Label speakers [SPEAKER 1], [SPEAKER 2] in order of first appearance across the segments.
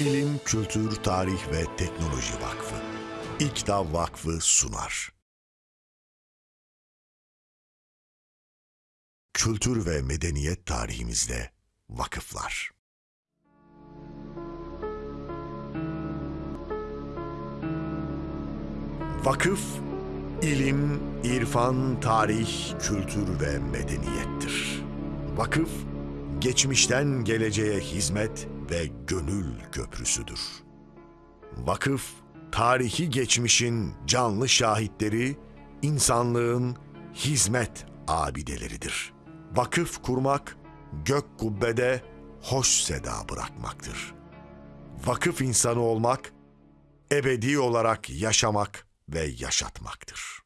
[SPEAKER 1] İlim, Kültür, Tarih ve Teknoloji Vakfı. İKTA Vakfı sunar. Kültür ve medeniyet tarihimizde vakıflar. Vakıf, ilim, irfan, tarih, kültür ve medeniyettir. Vakıf, geçmişten geleceğe hizmet ve gönül köprüsüdür. Vakıf, tarihi geçmişin canlı şahitleri, insanlığın hizmet abideleridir. Vakıf kurmak, gök kubbede hoş seda bırakmaktır. Vakıf insanı olmak, ebedi olarak yaşamak ve yaşatmaktır.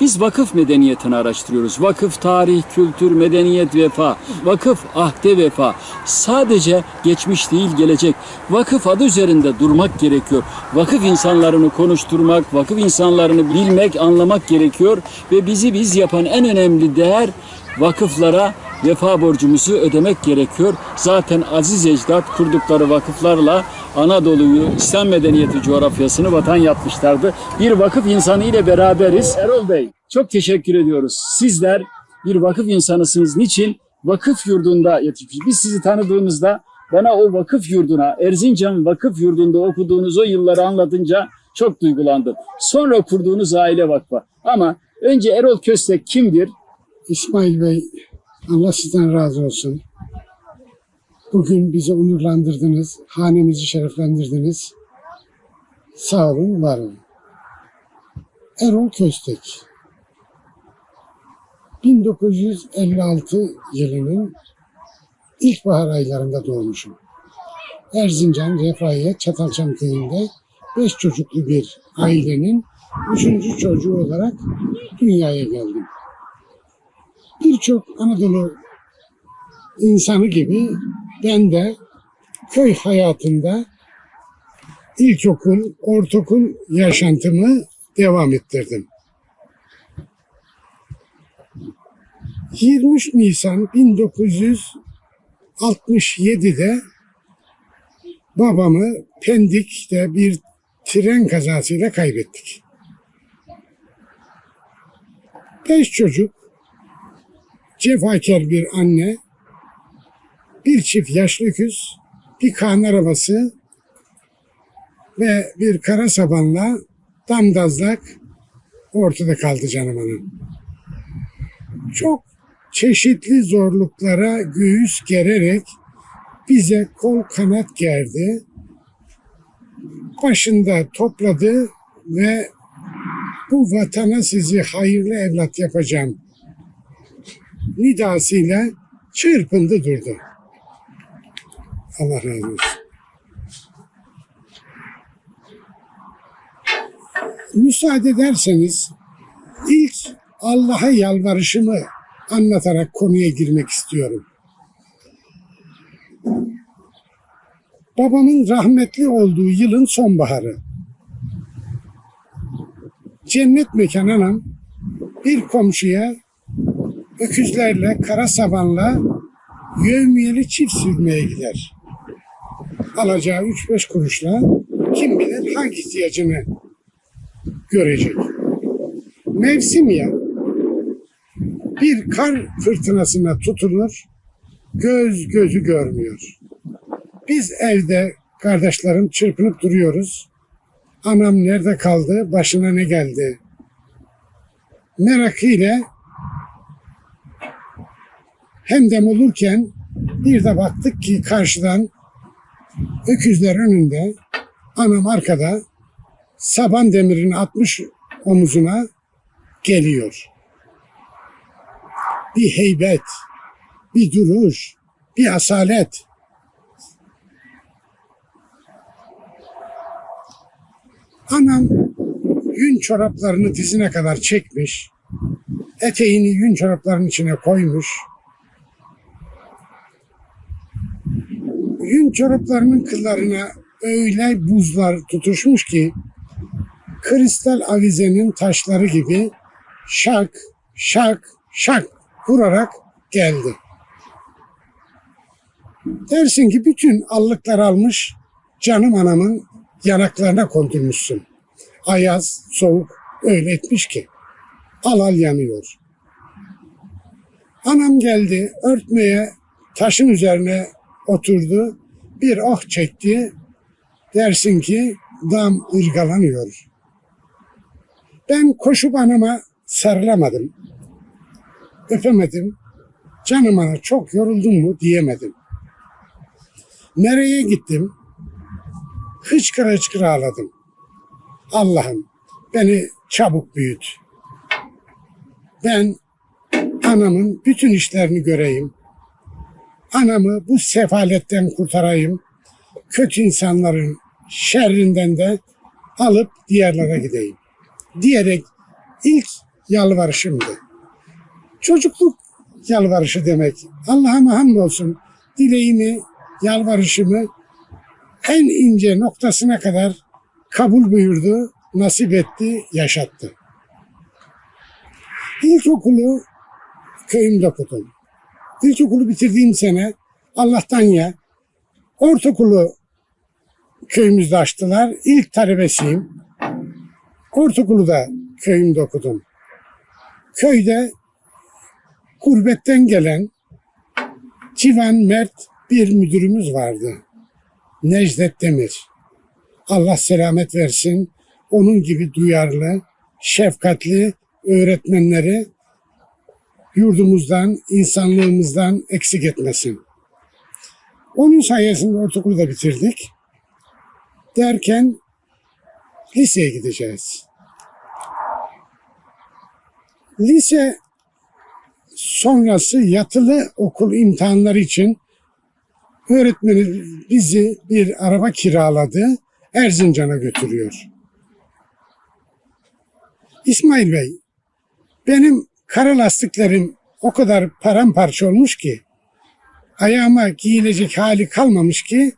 [SPEAKER 2] Biz vakıf medeniyetini araştırıyoruz. Vakıf tarih, kültür, medeniyet, vefa. Vakıf ahde vefa. Sadece geçmiş değil gelecek. Vakıf adı üzerinde durmak gerekiyor. Vakıf insanlarını konuşturmak, vakıf insanlarını bilmek, anlamak gerekiyor. Ve bizi biz yapan en önemli değer vakıflara vefa borcumuzu ödemek gerekiyor. Zaten aziz ecdat kurdukları vakıflarla Anadolu'yu, İslam medeniyeti coğrafyasını vatan yapmışlardı. Bir vakıf insanı ile beraberiz. Erol Bey, çok teşekkür ediyoruz. Sizler bir vakıf insanısınız. Niçin? Vakıf yurdunda yetişmiş. Biz sizi tanıdığımızda bana o vakıf yurduna, Erzincan vakıf yurdunda okuduğunuz o yılları anlatınca çok duygulandım. Sonra kurduğunuz aile vakfı. Ama önce Erol Köstek kimdir?
[SPEAKER 3] İsmail Bey, Allah sizden razı olsun. Bugün bizi onurlandırdınız, hanemizi şereflendirdiniz. Sağ olun, var olun. Erol Köstek. 1956 yılının ilkbahar aylarında doğmuşum. Erzincan, Refahiye, Çatalçam köyünde beş çocuklu bir ailenin üçüncü çocuğu olarak dünyaya geldim birçok Anadolu insanı gibi ben de köy hayatında ilkokul, ortaokul yaşantımı devam ettirdim. 23 Nisan 1967'de babamı Pendik'te bir tren kazasıyla kaybettik. Beş çocuk cefakar bir anne, bir çift yaşlı öküz, bir kan arabası ve bir kara sabanla damdazlak ortada kaldı canım hanım. Çok çeşitli zorluklara göğüs gererek bize kol kanat gerdi. Başında topladı ve bu vatana sizi hayırlı evlat yapacağım nidasıyla çırpındı durdu. Allah razı olsun. Müsaade ederseniz ilk Allah'a yalvarışımı anlatarak konuya girmek istiyorum. Babamın rahmetli olduğu yılın sonbaharı. Cennet mekan anam bir komşuya öküzlerle, kara sabanla yövmiyeli çift sürmeye gider. Alacağı üç beş kuruşla kim bilir hangi ihtiyacını görecek. Mevsim ya bir kar fırtınasına tutulur, göz gözü görmüyor. Biz evde kardeşlerim çırpınıp duruyoruz. Anam nerede kaldı, başına ne geldi? Merakıyla hem dem olurken bir de baktık ki karşıdan öküzler önünde, anam arkada saban demirini atmış omuzuna geliyor. Bir heybet, bir duruş, bir asalet. Anam yün çoraplarını dizine kadar çekmiş, eteğini yün çoraplarının içine koymuş, yün çoraplarının kıllarına öyle buzlar tutuşmuş ki kristal avizenin taşları gibi şak şak şak vurarak geldi. Dersin ki bütün allıklar almış canım anamın yanaklarına kondurmuşsun. Ayaz, soğuk öyle etmiş ki. Al al yanıyor. Anam geldi örtmeye taşın üzerine oturdu. Bir oh çekti. Dersin ki dam ırgalanıyor. Ben koşup anama sarılamadım. Öpemedim. Canım ana çok yoruldun mu diyemedim. Nereye gittim? Hıçkıra hıçkıra ağladım. Allah'ım beni çabuk büyüt. Ben anamın bütün işlerini göreyim. Anamı bu sefaletten kurtarayım. Kötü insanların şerrinden de alıp diğerlere gideyim. Diyerek ilk yalvarışımdı. Çocukluk yalvarışı demek. Allah'a hamdolsun dileğimi, yalvarışımı en ince noktasına kadar kabul buyurdu, nasip etti, yaşattı. İlkokulu köyümde okudum. İlkokulu bitirdiğim sene Allah'tan ya ortaokulu köyümüzde açtılar. İlk talebesiyim. Ortaokulu da köyümde okudum. Köyde gurbetten gelen Civan Mert bir müdürümüz vardı. Necdet Demir. Allah selamet versin. Onun gibi duyarlı, şefkatli öğretmenleri yurdumuzdan, insanlığımızdan eksik etmesin. Onun sayesinde ortaokulu da bitirdik. Derken liseye gideceğiz. Lise sonrası yatılı okul imtihanları için öğretmeni bizi bir araba kiraladı. Erzincan'a götürüyor. İsmail Bey, benim kara lastiklerim o kadar paramparça olmuş ki ayağıma giyilecek hali kalmamış ki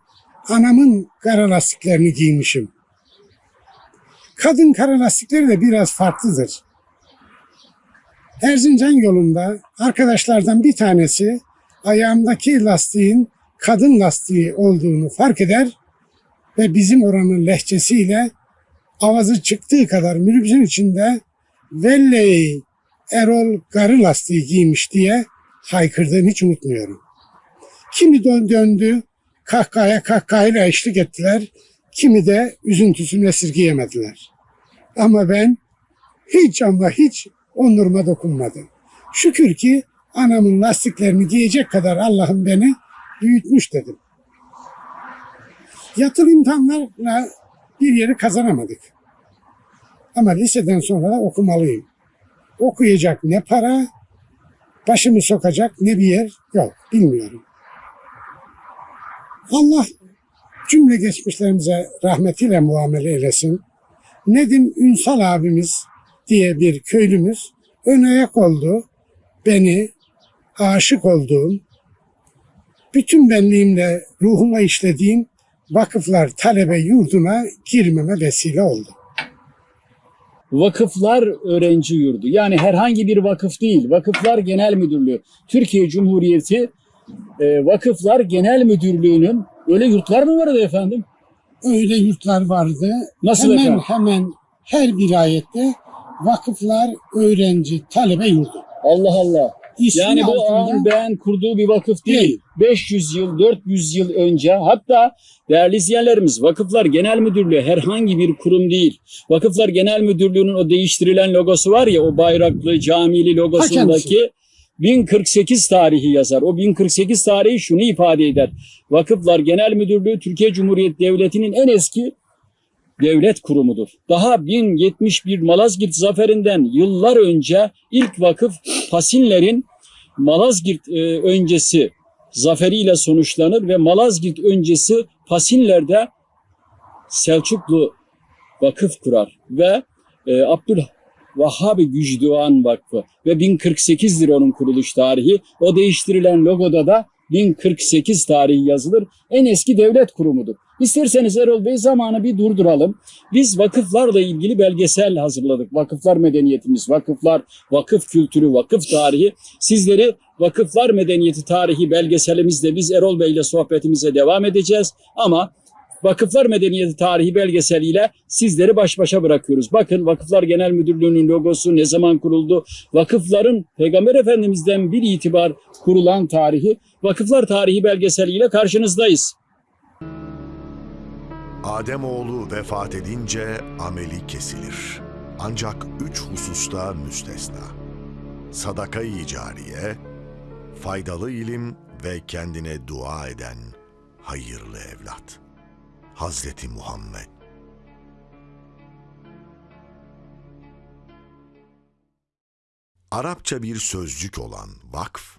[SPEAKER 3] anamın kara lastiklerini giymişim. Kadın kara lastikleri de biraz farklıdır. Erzincan yolunda arkadaşlardan bir tanesi ayağımdaki lastiğin kadın lastiği olduğunu fark eder ve bizim oranın lehçesiyle avazı çıktığı kadar minibüsün içinde Velley Erol garı lastiği giymiş diye haykırdığını hiç unutmuyorum. Kimi dön- döndü kahkahaya kahkahayla eşlik ettiler. Kimi de üzüntüsünü esirgeyemediler. Ama ben hiç ama hiç onuruma dokunmadım. Şükür ki anamın lastiklerini giyecek kadar Allah'ım beni büyütmüş dedim. Yatılı imtihanlarla bir yeri kazanamadık. Ama liseden sonra okumalıyım. Okuyacak ne para, başımı sokacak ne bir yer yok, bilmiyorum. Allah cümle geçmişlerimize rahmetiyle muamele eylesin. Nedim Ünsal abimiz diye bir köylümüz ön ayak oldu. Beni aşık olduğum, bütün benliğimle ruhuma işlediğim vakıflar talebe yurduna girmeme vesile oldu.
[SPEAKER 2] Vakıflar Öğrenci Yurdu. Yani herhangi bir vakıf değil. Vakıflar Genel Müdürlüğü. Türkiye Cumhuriyeti e, Vakıflar Genel Müdürlüğü'nün öyle yurtlar mı vardı efendim?
[SPEAKER 3] Öyle yurtlar vardı.
[SPEAKER 2] Nasıl
[SPEAKER 3] hemen
[SPEAKER 2] efendim?
[SPEAKER 3] hemen her vilayette vakıflar öğrenci talebe yurdu.
[SPEAKER 2] Allah Allah.
[SPEAKER 3] İsmi
[SPEAKER 2] Yani bu beğen kurduğu bir vakıf değil.
[SPEAKER 3] Değil.
[SPEAKER 2] 500 yıl, 400 yıl önce hatta değerli izleyenlerimiz Vakıflar Genel Müdürlüğü herhangi bir kurum değil. Vakıflar Genel Müdürlüğü'nün o değiştirilen logosu var ya o bayraklı camili logosundaki 1048 tarihi yazar. O 1048 tarihi şunu ifade eder. Vakıflar Genel Müdürlüğü Türkiye Cumhuriyeti Devleti'nin en eski devlet kurumudur. Daha 1071 Malazgirt zaferinden yıllar önce ilk vakıf Pasinlerin Malazgirt e, öncesi zaferiyle sonuçlanır ve Malazgirt öncesi Pasinler'de Selçuklu vakıf kurar ve e, Abdülvahhab Gücduan Vakfı ve 1048'dir onun kuruluş tarihi. O değiştirilen logoda da 1048 tarihi yazılır. En eski devlet kurumudur. İsterseniz Erol Bey zamanı bir durduralım. Biz vakıflarla ilgili belgesel hazırladık. Vakıflar medeniyetimiz, vakıflar, vakıf kültürü, vakıf tarihi. Sizleri Vakıflar Medeniyeti Tarihi belgeselimizde biz Erol Bey ile sohbetimize devam edeceğiz. Ama Vakıflar Medeniyeti Tarihi belgeseliyle sizleri baş başa bırakıyoruz. Bakın Vakıflar Genel Müdürlüğü'nün logosu ne zaman kuruldu? Vakıfların Peygamber Efendimiz'den bir itibar kurulan tarihi Vakıflar Tarihi belgeseliyle karşınızdayız.
[SPEAKER 1] Ademoğlu vefat edince ameli kesilir. Ancak üç hususta müstesna. Sadaka-i cariye, faydalı ilim ve kendine dua eden hayırlı evlat. Hazreti Muhammed Arapça bir sözcük olan vakf,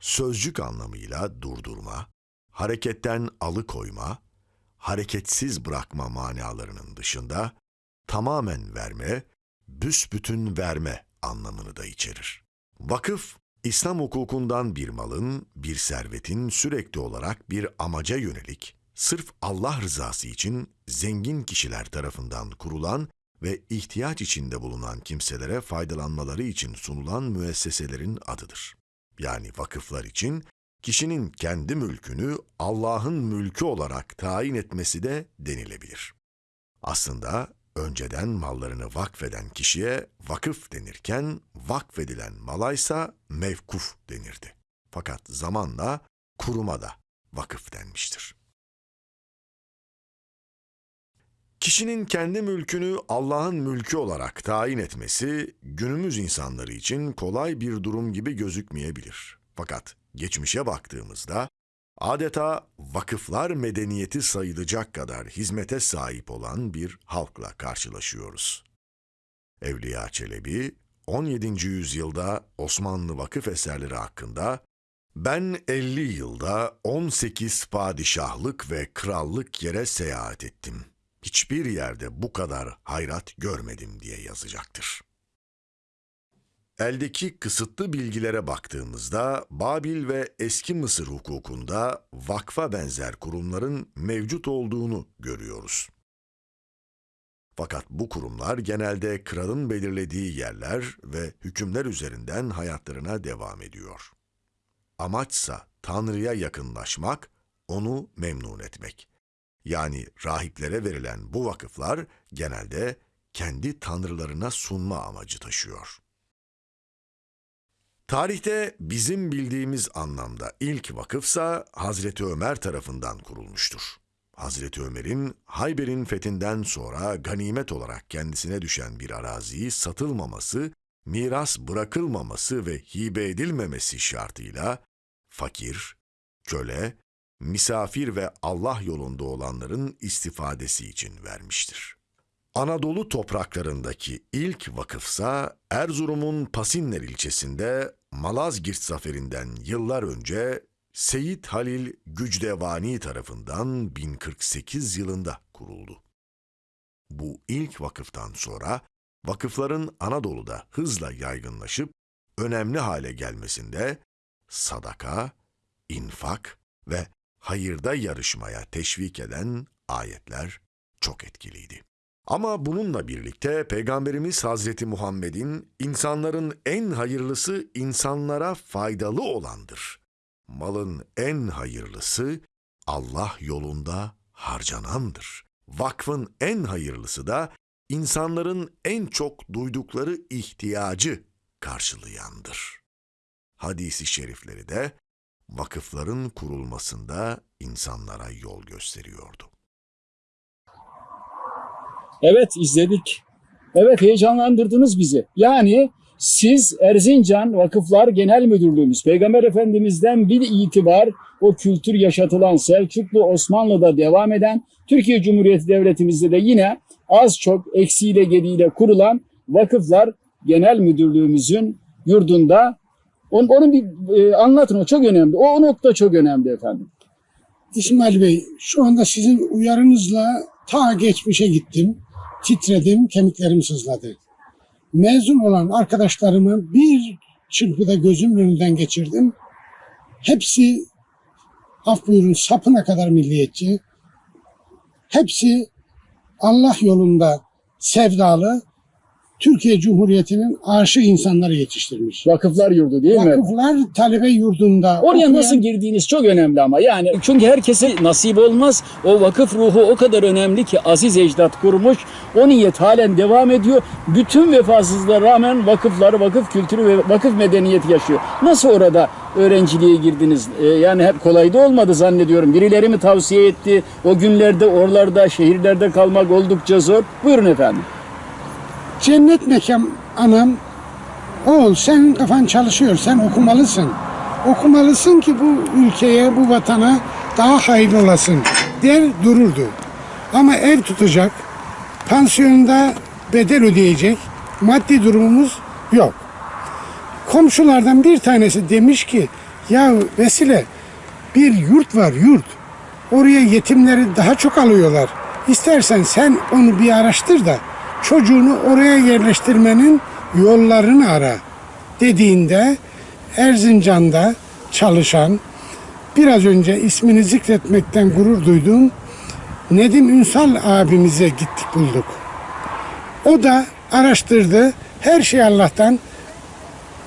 [SPEAKER 1] sözcük anlamıyla durdurma, hareketten alıkoyma, hareketsiz bırakma manalarının dışında tamamen verme, büsbütün verme anlamını da içerir. Vakıf, İslam hukukundan bir malın, bir servetin sürekli olarak bir amaca yönelik, sırf Allah rızası için zengin kişiler tarafından kurulan ve ihtiyaç içinde bulunan kimselere faydalanmaları için sunulan müesseselerin adıdır. Yani vakıflar için kişinin kendi mülkünü Allah'ın mülkü olarak tayin etmesi de denilebilir. Aslında önceden mallarını vakfeden kişiye vakıf denirken vakfedilen malaysa mevkuf denirdi. Fakat zamanla kuruma da vakıf denmiştir. Kişinin kendi mülkünü Allah'ın mülkü olarak tayin etmesi günümüz insanları için kolay bir durum gibi gözükmeyebilir. Fakat geçmişe baktığımızda adeta vakıflar medeniyeti sayılacak kadar hizmete sahip olan bir halkla karşılaşıyoruz. Evliya Çelebi 17. yüzyılda Osmanlı vakıf eserleri hakkında ben 50 yılda 18 padişahlık ve krallık yere seyahat ettim. Hiçbir yerde bu kadar hayrat görmedim diye yazacaktır. Eldeki kısıtlı bilgilere baktığımızda Babil ve eski Mısır hukukunda vakfa benzer kurumların mevcut olduğunu görüyoruz. Fakat bu kurumlar genelde kralın belirlediği yerler ve hükümler üzerinden hayatlarına devam ediyor. Amaçsa Tanrı'ya yakınlaşmak, onu memnun etmek. Yani rahiplere verilen bu vakıflar genelde kendi tanrılarına sunma amacı taşıyor. Tarihte bizim bildiğimiz anlamda ilk vakıfsa Hazreti Ömer tarafından kurulmuştur. Hazreti Ömer'in Hayber'in fethinden sonra ganimet olarak kendisine düşen bir araziyi satılmaması, miras bırakılmaması ve hibe edilmemesi şartıyla fakir, köle, misafir ve Allah yolunda olanların istifadesi için vermiştir. Anadolu topraklarındaki ilk vakıfsa Erzurum'un Pasinler ilçesinde Malazgirt zaferinden yıllar önce Seyit Halil Gücdevani tarafından 1048 yılında kuruldu. Bu ilk vakıftan sonra vakıfların Anadolu'da hızla yaygınlaşıp önemli hale gelmesinde sadaka, infak ve hayırda yarışmaya teşvik eden ayetler çok etkiliydi. Ama bununla birlikte Peygamberimiz Hazreti Muhammed'in insanların en hayırlısı insanlara faydalı olandır. Malın en hayırlısı Allah yolunda harcanandır. Vakfın en hayırlısı da insanların en çok duydukları ihtiyacı karşılayandır. Hadisi şerifleri de vakıfların kurulmasında insanlara yol gösteriyordu.
[SPEAKER 2] Evet izledik. Evet heyecanlandırdınız bizi. Yani siz Erzincan Vakıflar Genel Müdürlüğümüz, Peygamber Efendimiz'den bir itibar o kültür yaşatılan Selçuklu Osmanlı'da devam eden Türkiye Cumhuriyeti Devletimizde de yine az çok eksiğiyle gediğiyle kurulan Vakıflar Genel Müdürlüğümüzün yurdunda onun, onun bir e, anlatın o çok önemli. O, o nokta çok önemli efendim.
[SPEAKER 3] İsmail Bey, şu anda sizin uyarınızla ta geçmişe gittim. Titredim, kemiklerim sızladı. Mezun olan arkadaşlarımı bir çırpıda gözümün önünden geçirdim. Hepsi af buyurun sapına kadar milliyetçi. Hepsi Allah yolunda sevdalı. Türkiye Cumhuriyeti'nin aşık insanları yetiştirmiş.
[SPEAKER 2] Vakıflar yurdu değil mi?
[SPEAKER 3] Vakıflar talebe yurdunda.
[SPEAKER 2] Oraya
[SPEAKER 3] okuyan-
[SPEAKER 2] nasıl girdiğiniz çok önemli ama yani çünkü herkese nasip olmaz. O vakıf ruhu o kadar önemli ki aziz ecdat kurmuş. O niyet halen devam ediyor. Bütün vefasızlığa rağmen vakıflar, vakıf kültürü ve vakıf medeniyeti yaşıyor. Nasıl orada öğrenciliğe girdiniz? Ee, yani hep kolay da olmadı zannediyorum. Birileri mi tavsiye etti? O günlerde oralarda, şehirlerde kalmak oldukça zor. Buyurun efendim.
[SPEAKER 3] Cennet mekan anam oğul senin kafan çalışıyor sen okumalısın. Okumalısın ki bu ülkeye bu vatana daha hayırlı olasın der dururdu. Ama ev tutacak pansiyonda bedel ödeyecek maddi durumumuz yok. Komşulardan bir tanesi demiş ki ya Vesile bir yurt var yurt. Oraya yetimleri daha çok alıyorlar. İstersen sen onu bir araştır da çocuğunu oraya yerleştirmenin yollarını ara dediğinde Erzincan'da çalışan biraz önce ismini zikretmekten gurur duyduğum Nedim Ünsal abimize gittik bulduk. O da araştırdı. Her şey Allah'tan.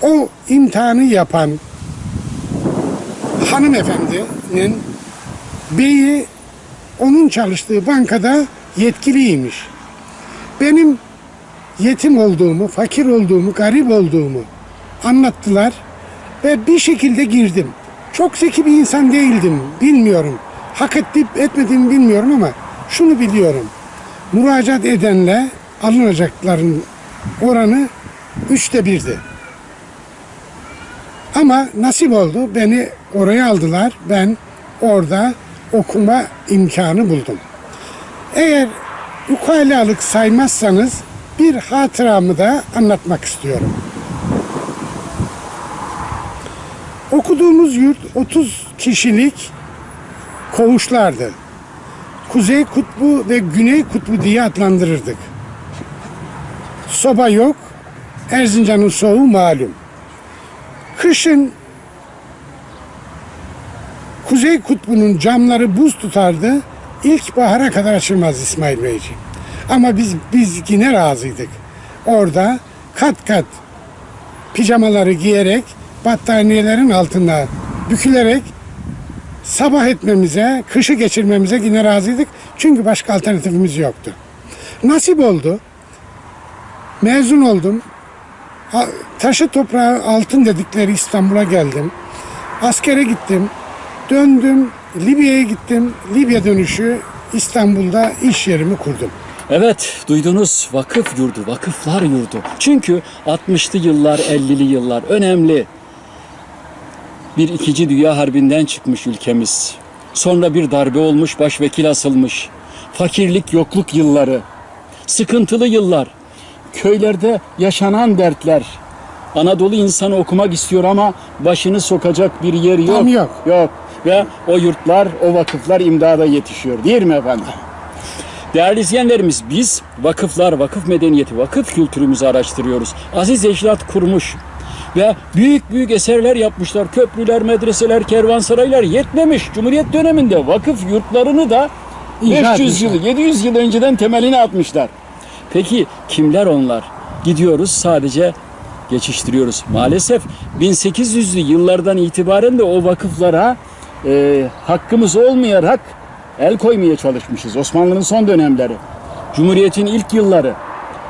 [SPEAKER 3] O imtihanı yapan hanımefendinin beyi onun çalıştığı bankada yetkiliymiş. Benim yetim olduğumu, fakir olduğumu, garip olduğumu anlattılar ve bir şekilde girdim. Çok zeki bir insan değildim, bilmiyorum. Hak ettim, etmediğimi bilmiyorum ama şunu biliyorum. Müracaat edenle alınacakların oranı üçte birdi. Ama nasip oldu. Beni oraya aldılar. Ben orada okuma imkanı buldum. Eğer ukalalık saymazsanız bir hatıramı da anlatmak istiyorum. Okuduğumuz yurt 30 kişilik koğuşlardı. Kuzey kutbu ve güney kutbu diye adlandırırdık. Soba yok. Erzincan'ın soğuğu malum. Kışın Kuzey Kutbu'nun camları buz tutardı. İlkbahara kadar açılmaz İsmail Beyciğim. Ama biz biz yine razıydık. Orada kat kat pijamaları giyerek battaniyelerin altında bükülerek sabah etmemize, kışı geçirmemize yine razıydık. Çünkü başka alternatifimiz yoktu. Nasip oldu. Mezun oldum. Taşı toprağı altın dedikleri İstanbul'a geldim. Askere gittim. Döndüm. Libya'ya gittim. Libya dönüşü İstanbul'da iş yerimi kurdum.
[SPEAKER 2] Evet duydunuz vakıf yurdu, vakıflar yurdu. Çünkü 60'lı yıllar, 50'li yıllar önemli. Bir ikinci dünya harbinden çıkmış ülkemiz. Sonra bir darbe olmuş, başvekil asılmış. Fakirlik, yokluk yılları. Sıkıntılı yıllar. Köylerde yaşanan dertler. Anadolu insanı okumak istiyor ama başını sokacak bir yer yok.
[SPEAKER 3] Tam yok.
[SPEAKER 2] Yok. Ve o yurtlar, o vakıflar imdada yetişiyor. Değil mi efendim? Değerli izleyenlerimiz biz vakıflar, vakıf medeniyeti, vakıf kültürümüzü araştırıyoruz. Aziz Ecdat kurmuş ve büyük büyük eserler yapmışlar. Köprüler, medreseler, kervansaraylar yetmemiş. Cumhuriyet döneminde vakıf yurtlarını da
[SPEAKER 3] İnşa
[SPEAKER 2] 500 yıl,
[SPEAKER 3] etmişler.
[SPEAKER 2] 700 yıl önceden temelini atmışlar. Peki kimler onlar? Gidiyoruz sadece geçiştiriyoruz. Maalesef 1800'lü yıllardan itibaren de o vakıflara e, hakkımız olmayarak el koymaya çalışmışız. Osmanlı'nın son dönemleri, Cumhuriyet'in ilk yılları,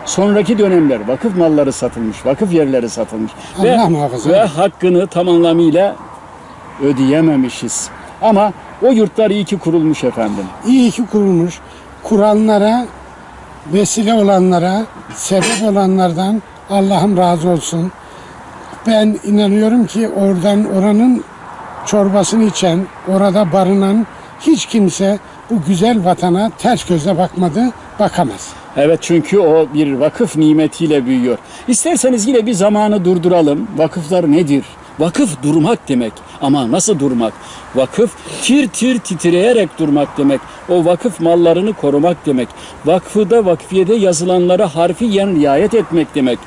[SPEAKER 2] sonraki dönemler vakıf malları satılmış, vakıf yerleri satılmış ve, ve hakkını tam anlamıyla ödeyememişiz. Ama o yurtlar iyi ki kurulmuş efendim.
[SPEAKER 3] İyi ki kurulmuş. Kuranlara, vesile olanlara, sebep olanlardan Allah'ım razı olsun. Ben inanıyorum ki oradan oranın çorbasını içen, orada barınan hiç kimse bu güzel vatana ters gözle bakmadı, bakamaz.
[SPEAKER 2] Evet çünkü o bir vakıf nimetiyle büyüyor. İsterseniz yine bir zamanı durduralım. Vakıflar nedir? Vakıf durmak demek. Ama nasıl durmak? Vakıf tir tir titreyerek durmak demek. O vakıf mallarını korumak demek. Vakfıda vakfiyede yazılanlara harfiyen riayet etmek demek.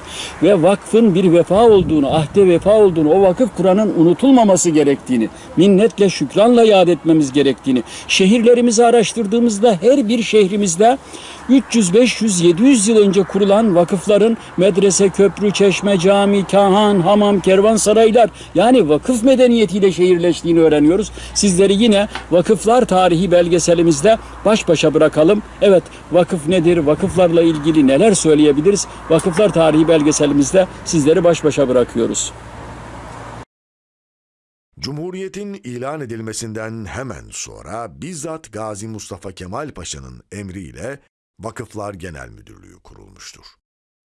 [SPEAKER 2] Ve vakfın bir vefa olduğunu, ahde vefa olduğunu, o vakıf Kur'an'ın unutulmaması gerektiğini, minnetle şükranla yad etmemiz gerektiğini, şehirlerimizi araştırdığımızda her bir şehrimizde 300, 500, 700 yıl önce kurulan vakıfların medrese, köprü, çeşme, cami, kahan, hamam, kervansaraylar yani vakıf medeniyetiyle şehirleştiğini öğreniyoruz. Sizleri yine vakıflar tarihi belgeselimizde baş başa bırakalım. Evet vakıf nedir? Vakıflarla ilgili neler söyleyebiliriz? Vakıflar tarihi belgeselimizde sizleri baş başa bırakıyoruz.
[SPEAKER 1] Cumhuriyetin ilan edilmesinden hemen sonra bizzat Gazi Mustafa Kemal Paşa'nın emriyle Vakıflar Genel Müdürlüğü kurulmuştur.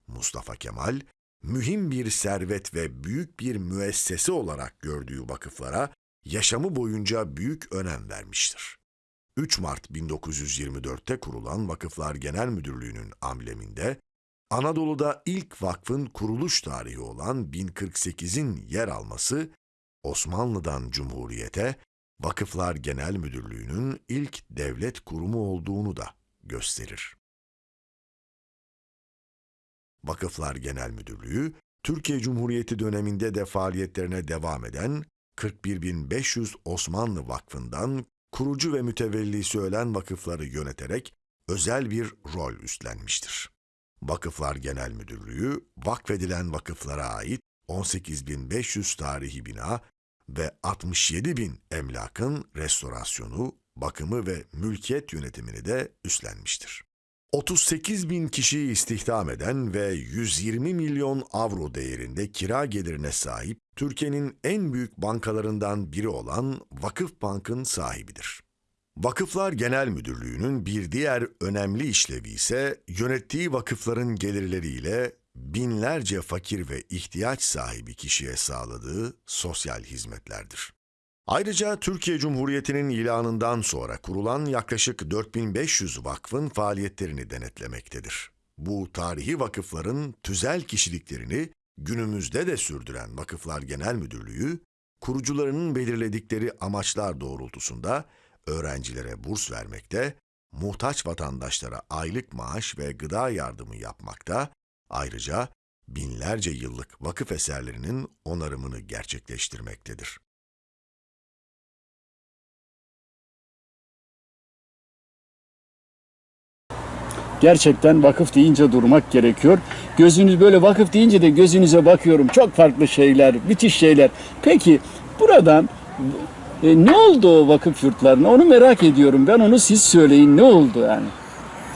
[SPEAKER 1] Mustafa Kemal, mühim bir servet ve büyük bir müessese olarak gördüğü vakıflara yaşamı boyunca büyük önem vermiştir. 3 Mart 1924'te kurulan Vakıflar Genel Müdürlüğü'nün ambleminde Anadolu'da ilk vakfın kuruluş tarihi olan 1048'in yer alması Osmanlı'dan Cumhuriyete Vakıflar Genel Müdürlüğü'nün ilk devlet kurumu olduğunu da gösterir. Vakıflar Genel Müdürlüğü, Türkiye Cumhuriyeti döneminde de faaliyetlerine devam eden 41.500 Osmanlı Vakfı'ndan kurucu ve mütevellisi ölen vakıfları yöneterek özel bir rol üstlenmiştir. Vakıflar Genel Müdürlüğü, vakfedilen vakıflara ait 18.500 tarihi bina ve 67 bin emlakın restorasyonu, bakımı ve mülkiyet yönetimini de üstlenmiştir. 38 bin kişiyi istihdam eden ve 120 milyon avro değerinde kira gelirine sahip Türkiye'nin en büyük bankalarından biri olan Vakıf Bank'ın sahibidir. Vakıflar Genel Müdürlüğü'nün bir diğer önemli işlevi ise yönettiği vakıfların gelirleriyle binlerce fakir ve ihtiyaç sahibi kişiye sağladığı sosyal hizmetlerdir. Ayrıca Türkiye Cumhuriyeti'nin ilanından sonra kurulan yaklaşık 4500 vakfın faaliyetlerini denetlemektedir. Bu tarihi vakıfların tüzel kişiliklerini günümüzde de sürdüren Vakıflar Genel Müdürlüğü, kurucularının belirledikleri amaçlar doğrultusunda öğrencilere burs vermekte, muhtaç vatandaşlara aylık maaş ve gıda yardımı yapmakta, ayrıca binlerce yıllık vakıf eserlerinin onarımını gerçekleştirmektedir.
[SPEAKER 2] Gerçekten vakıf deyince durmak gerekiyor. Gözünüz böyle vakıf deyince de gözünüze bakıyorum. Çok farklı şeyler, müthiş şeyler. Peki buradan e, ne oldu o vakıf yurtlarına? Onu merak ediyorum. Ben onu siz söyleyin. Ne oldu yani?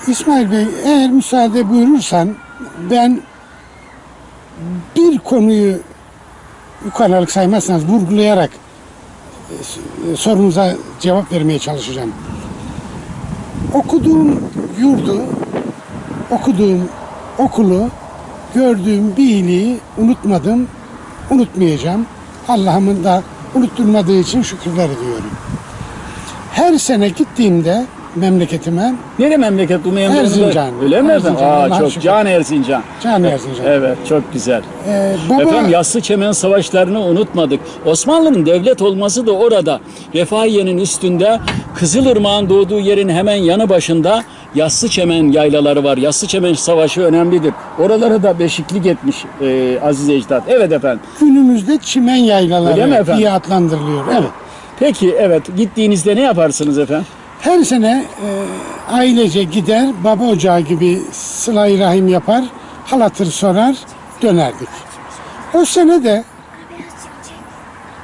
[SPEAKER 3] İsmail Bey eğer müsaade buyurursan ben bir konuyu yukarılık saymazsanız vurgulayarak e, sorunuza cevap vermeye çalışacağım. Okuduğum yurdu, okuduğum okulu, gördüğüm bir iyiliği unutmadım, unutmayacağım. Allah'ımın da unutturmadığı için şükürler ediyorum. Her sene gittiğimde memleketime
[SPEAKER 2] Nere memleket bu memleket?
[SPEAKER 3] Erzincan.
[SPEAKER 2] Öyle mi?
[SPEAKER 3] Erzincan,
[SPEAKER 2] Aa, çok
[SPEAKER 3] şükür.
[SPEAKER 2] can Erzincan.
[SPEAKER 3] Can Erzincan.
[SPEAKER 2] Evet, çok güzel.
[SPEAKER 3] Ee, baba,
[SPEAKER 2] Efendim Yassı Çemen Savaşları'nı unutmadık. Osmanlı'nın devlet olması da orada. Refahiye'nin üstünde Kızılırmak'ın doğduğu yerin hemen yanı başında Yassı Çemen yaylaları var. Yassı Çemen Savaşı önemlidir. Oralara da beşiklik etmiş e, Aziz Ecdat. Evet efendim.
[SPEAKER 3] günümüzde çimen yaylaları diye adlandırılıyor. Evet.
[SPEAKER 2] Peki evet gittiğinizde ne yaparsınız efendim?
[SPEAKER 3] Her sene e, ailece gider, baba ocağı gibi sıla rahim yapar, hal hatır sorar, dönerdik. O sene de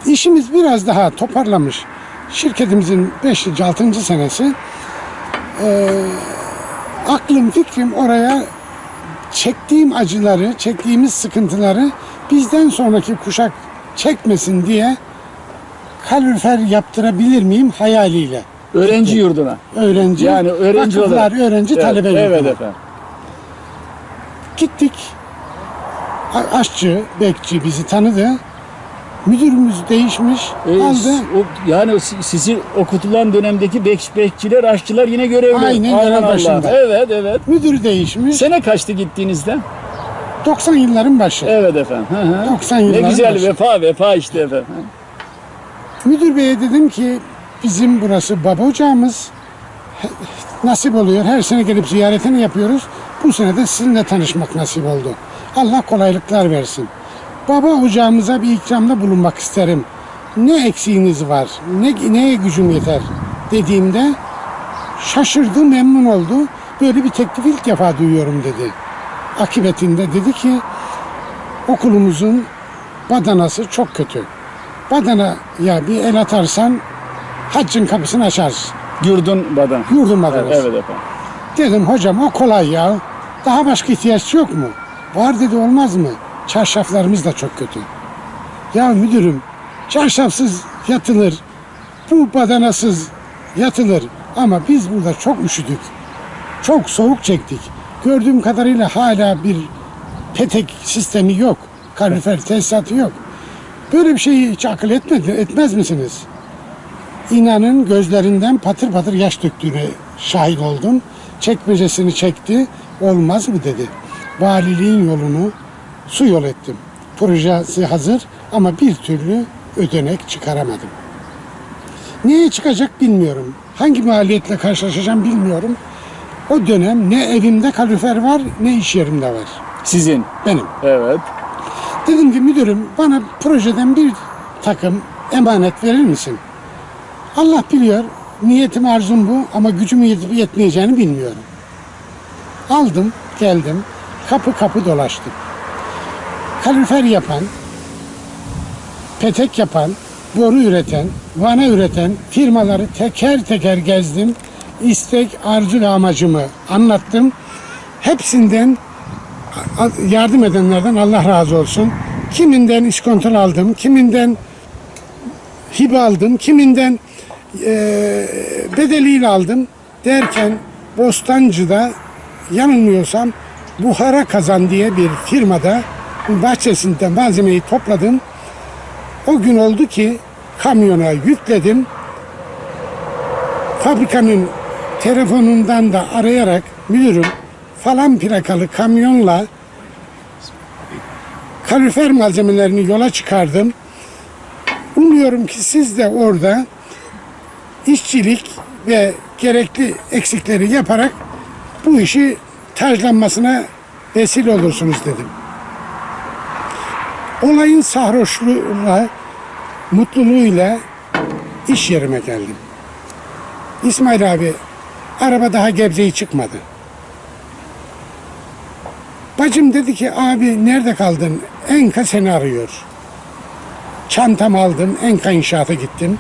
[SPEAKER 3] işimiz biraz daha toparlamış. Şirketimizin 5. 6. senesi. E, aklım fikrim oraya çektiğim acıları, çektiğimiz sıkıntıları bizden sonraki kuşak çekmesin diye kalorifer yaptırabilir miyim hayaliyle.
[SPEAKER 2] Öğrenci yurduna.
[SPEAKER 3] Öğrenci,
[SPEAKER 2] Yani öğrenci olarak.
[SPEAKER 3] öğrenci
[SPEAKER 2] Evet,
[SPEAKER 3] talebe
[SPEAKER 2] Evet
[SPEAKER 3] yurduna.
[SPEAKER 2] efendim.
[SPEAKER 3] Gittik. Aşçı, bekçi bizi tanıdı. Müdürümüz değişmiş.
[SPEAKER 2] E,
[SPEAKER 3] aldı.
[SPEAKER 2] s- o, yani si- sizi okutulan dönemdeki bek, bekçiler, aşçılar yine görevli.
[SPEAKER 3] Aynen
[SPEAKER 2] Allah.
[SPEAKER 3] başında.
[SPEAKER 2] Evet, evet.
[SPEAKER 3] Müdür değişmiş.
[SPEAKER 2] Sene kaçtı gittiğinizde?
[SPEAKER 3] 90 yılların başı.
[SPEAKER 2] Evet efendim. Hı hı.
[SPEAKER 3] 90
[SPEAKER 2] Ne
[SPEAKER 3] yılların
[SPEAKER 2] güzel
[SPEAKER 3] başı.
[SPEAKER 2] vefa vefa işte efendim.
[SPEAKER 3] Müdür beye dedim ki bizim burası baba ocağımız. Nasip oluyor. Her sene gelip ziyaretini yapıyoruz. Bu sene de sizinle tanışmak nasip oldu. Allah kolaylıklar versin. Baba ocağımıza bir ikramda bulunmak isterim. Ne eksiğiniz var? Ne, neye gücüm yeter? Dediğimde şaşırdı, memnun oldu böyle bir teklif ilk defa duyuyorum dedi. Akibetinde dedi ki okulumuzun badanası çok kötü. Badana ya bir el atarsan haccın kapısını açarız.
[SPEAKER 2] Gürdün badan.
[SPEAKER 3] Yurdun badanası.
[SPEAKER 2] Evet, evet efendim.
[SPEAKER 3] Dedim hocam o kolay ya. Daha başka ihtiyaç yok mu? Var dedi olmaz mı? Çarşaflarımız da çok kötü. Ya müdürüm çarşafsız yatılır. Bu badanasız yatılır. Ama biz burada çok üşüdük. Çok soğuk çektik. Gördüğüm kadarıyla hala bir petek sistemi yok. Kalorifer tesisatı yok. Böyle bir şeyi hiç akıl etmedi, etmez misiniz? İnanın gözlerinden patır patır yaş döktüğüne şahit oldum. Çekmecesini çekti. Olmaz mı dedi. Valiliğin yolunu su yol ettim. Projesi hazır ama bir türlü ödenek çıkaramadım. Neye çıkacak bilmiyorum. Hangi maliyetle karşılaşacağım bilmiyorum. O dönem ne evimde kalorifer var ne iş yerimde var.
[SPEAKER 2] Sizin.
[SPEAKER 3] Benim.
[SPEAKER 2] Evet.
[SPEAKER 3] Dedim ki müdürüm bana projeden bir takım emanet verir misin? Allah biliyor niyetim arzum bu ama gücüm yetip yetmeyeceğini bilmiyorum. Aldım geldim kapı kapı dolaştım. Kalorifer yapan, petek yapan, boru üreten, vana üreten firmaları teker teker gezdim. İstek, arzu ve amacımı anlattım. Hepsinden yardım edenlerden Allah razı olsun. Kiminden iskontrol aldım, kiminden hibe aldım, kiminden eee bedeliyle aldım derken Bostancı'da yanılmıyorsam Buhara Kazan diye bir firmada bahçesinde malzemeyi topladım. O gün oldu ki kamyona yükledim. Fabrikanın telefonundan da arayarak müdürüm falan plakalı kamyonla kalorifer malzemelerini yola çıkardım. Umuyorum ki siz de orada işçilik ve gerekli eksikleri yaparak bu işi taclanmasına vesile olursunuz dedim. Olayın sarhoşluğuyla, mutluluğuyla iş yerime geldim. İsmail abi araba daha Gebze'yi çıkmadı. Bacım dedi ki abi nerede kaldın? Enka seni arıyor. Çantamı aldım, Enka inşaata gittim.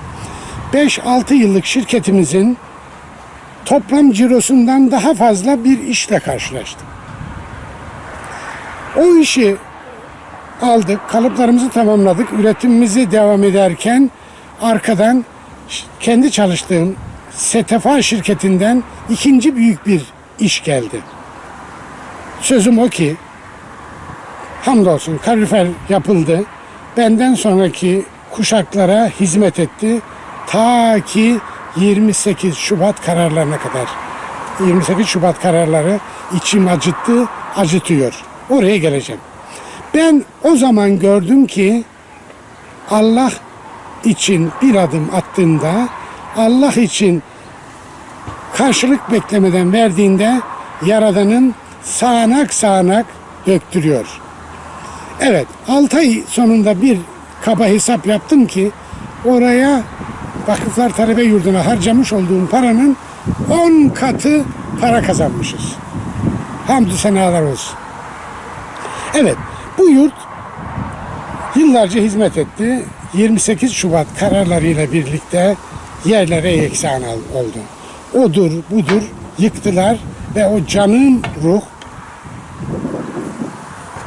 [SPEAKER 3] 5-6 yıllık şirketimizin toplam cirosundan daha fazla bir işle karşılaştım. O işi aldık, kalıplarımızı tamamladık, üretimimizi devam ederken arkadan kendi çalıştığım Setefa şirketinden ikinci büyük bir iş geldi. Sözüm o ki hamdolsun kalorifer yapıldı. Benden sonraki kuşaklara hizmet etti. Ta ki 28 Şubat kararlarına kadar. 28 Şubat kararları içim acıttı, acıtıyor. Oraya geleceğim. Ben o zaman gördüm ki Allah için bir adım attığında, Allah için karşılık beklemeden verdiğinde Yaradan'ın sağanak sağanak döktürüyor. Evet, 6 ay sonunda bir kaba hesap yaptım ki oraya Vakıflar Talebe Yurdu'na harcamış olduğum paranın 10 katı para kazanmışız. Hamdü senalar olsun. Evet, bu yurt yıllarca hizmet etti. 28 Şubat kararlarıyla birlikte yerlere yeksan oldu. Odur, budur yıktılar ve o canım ruh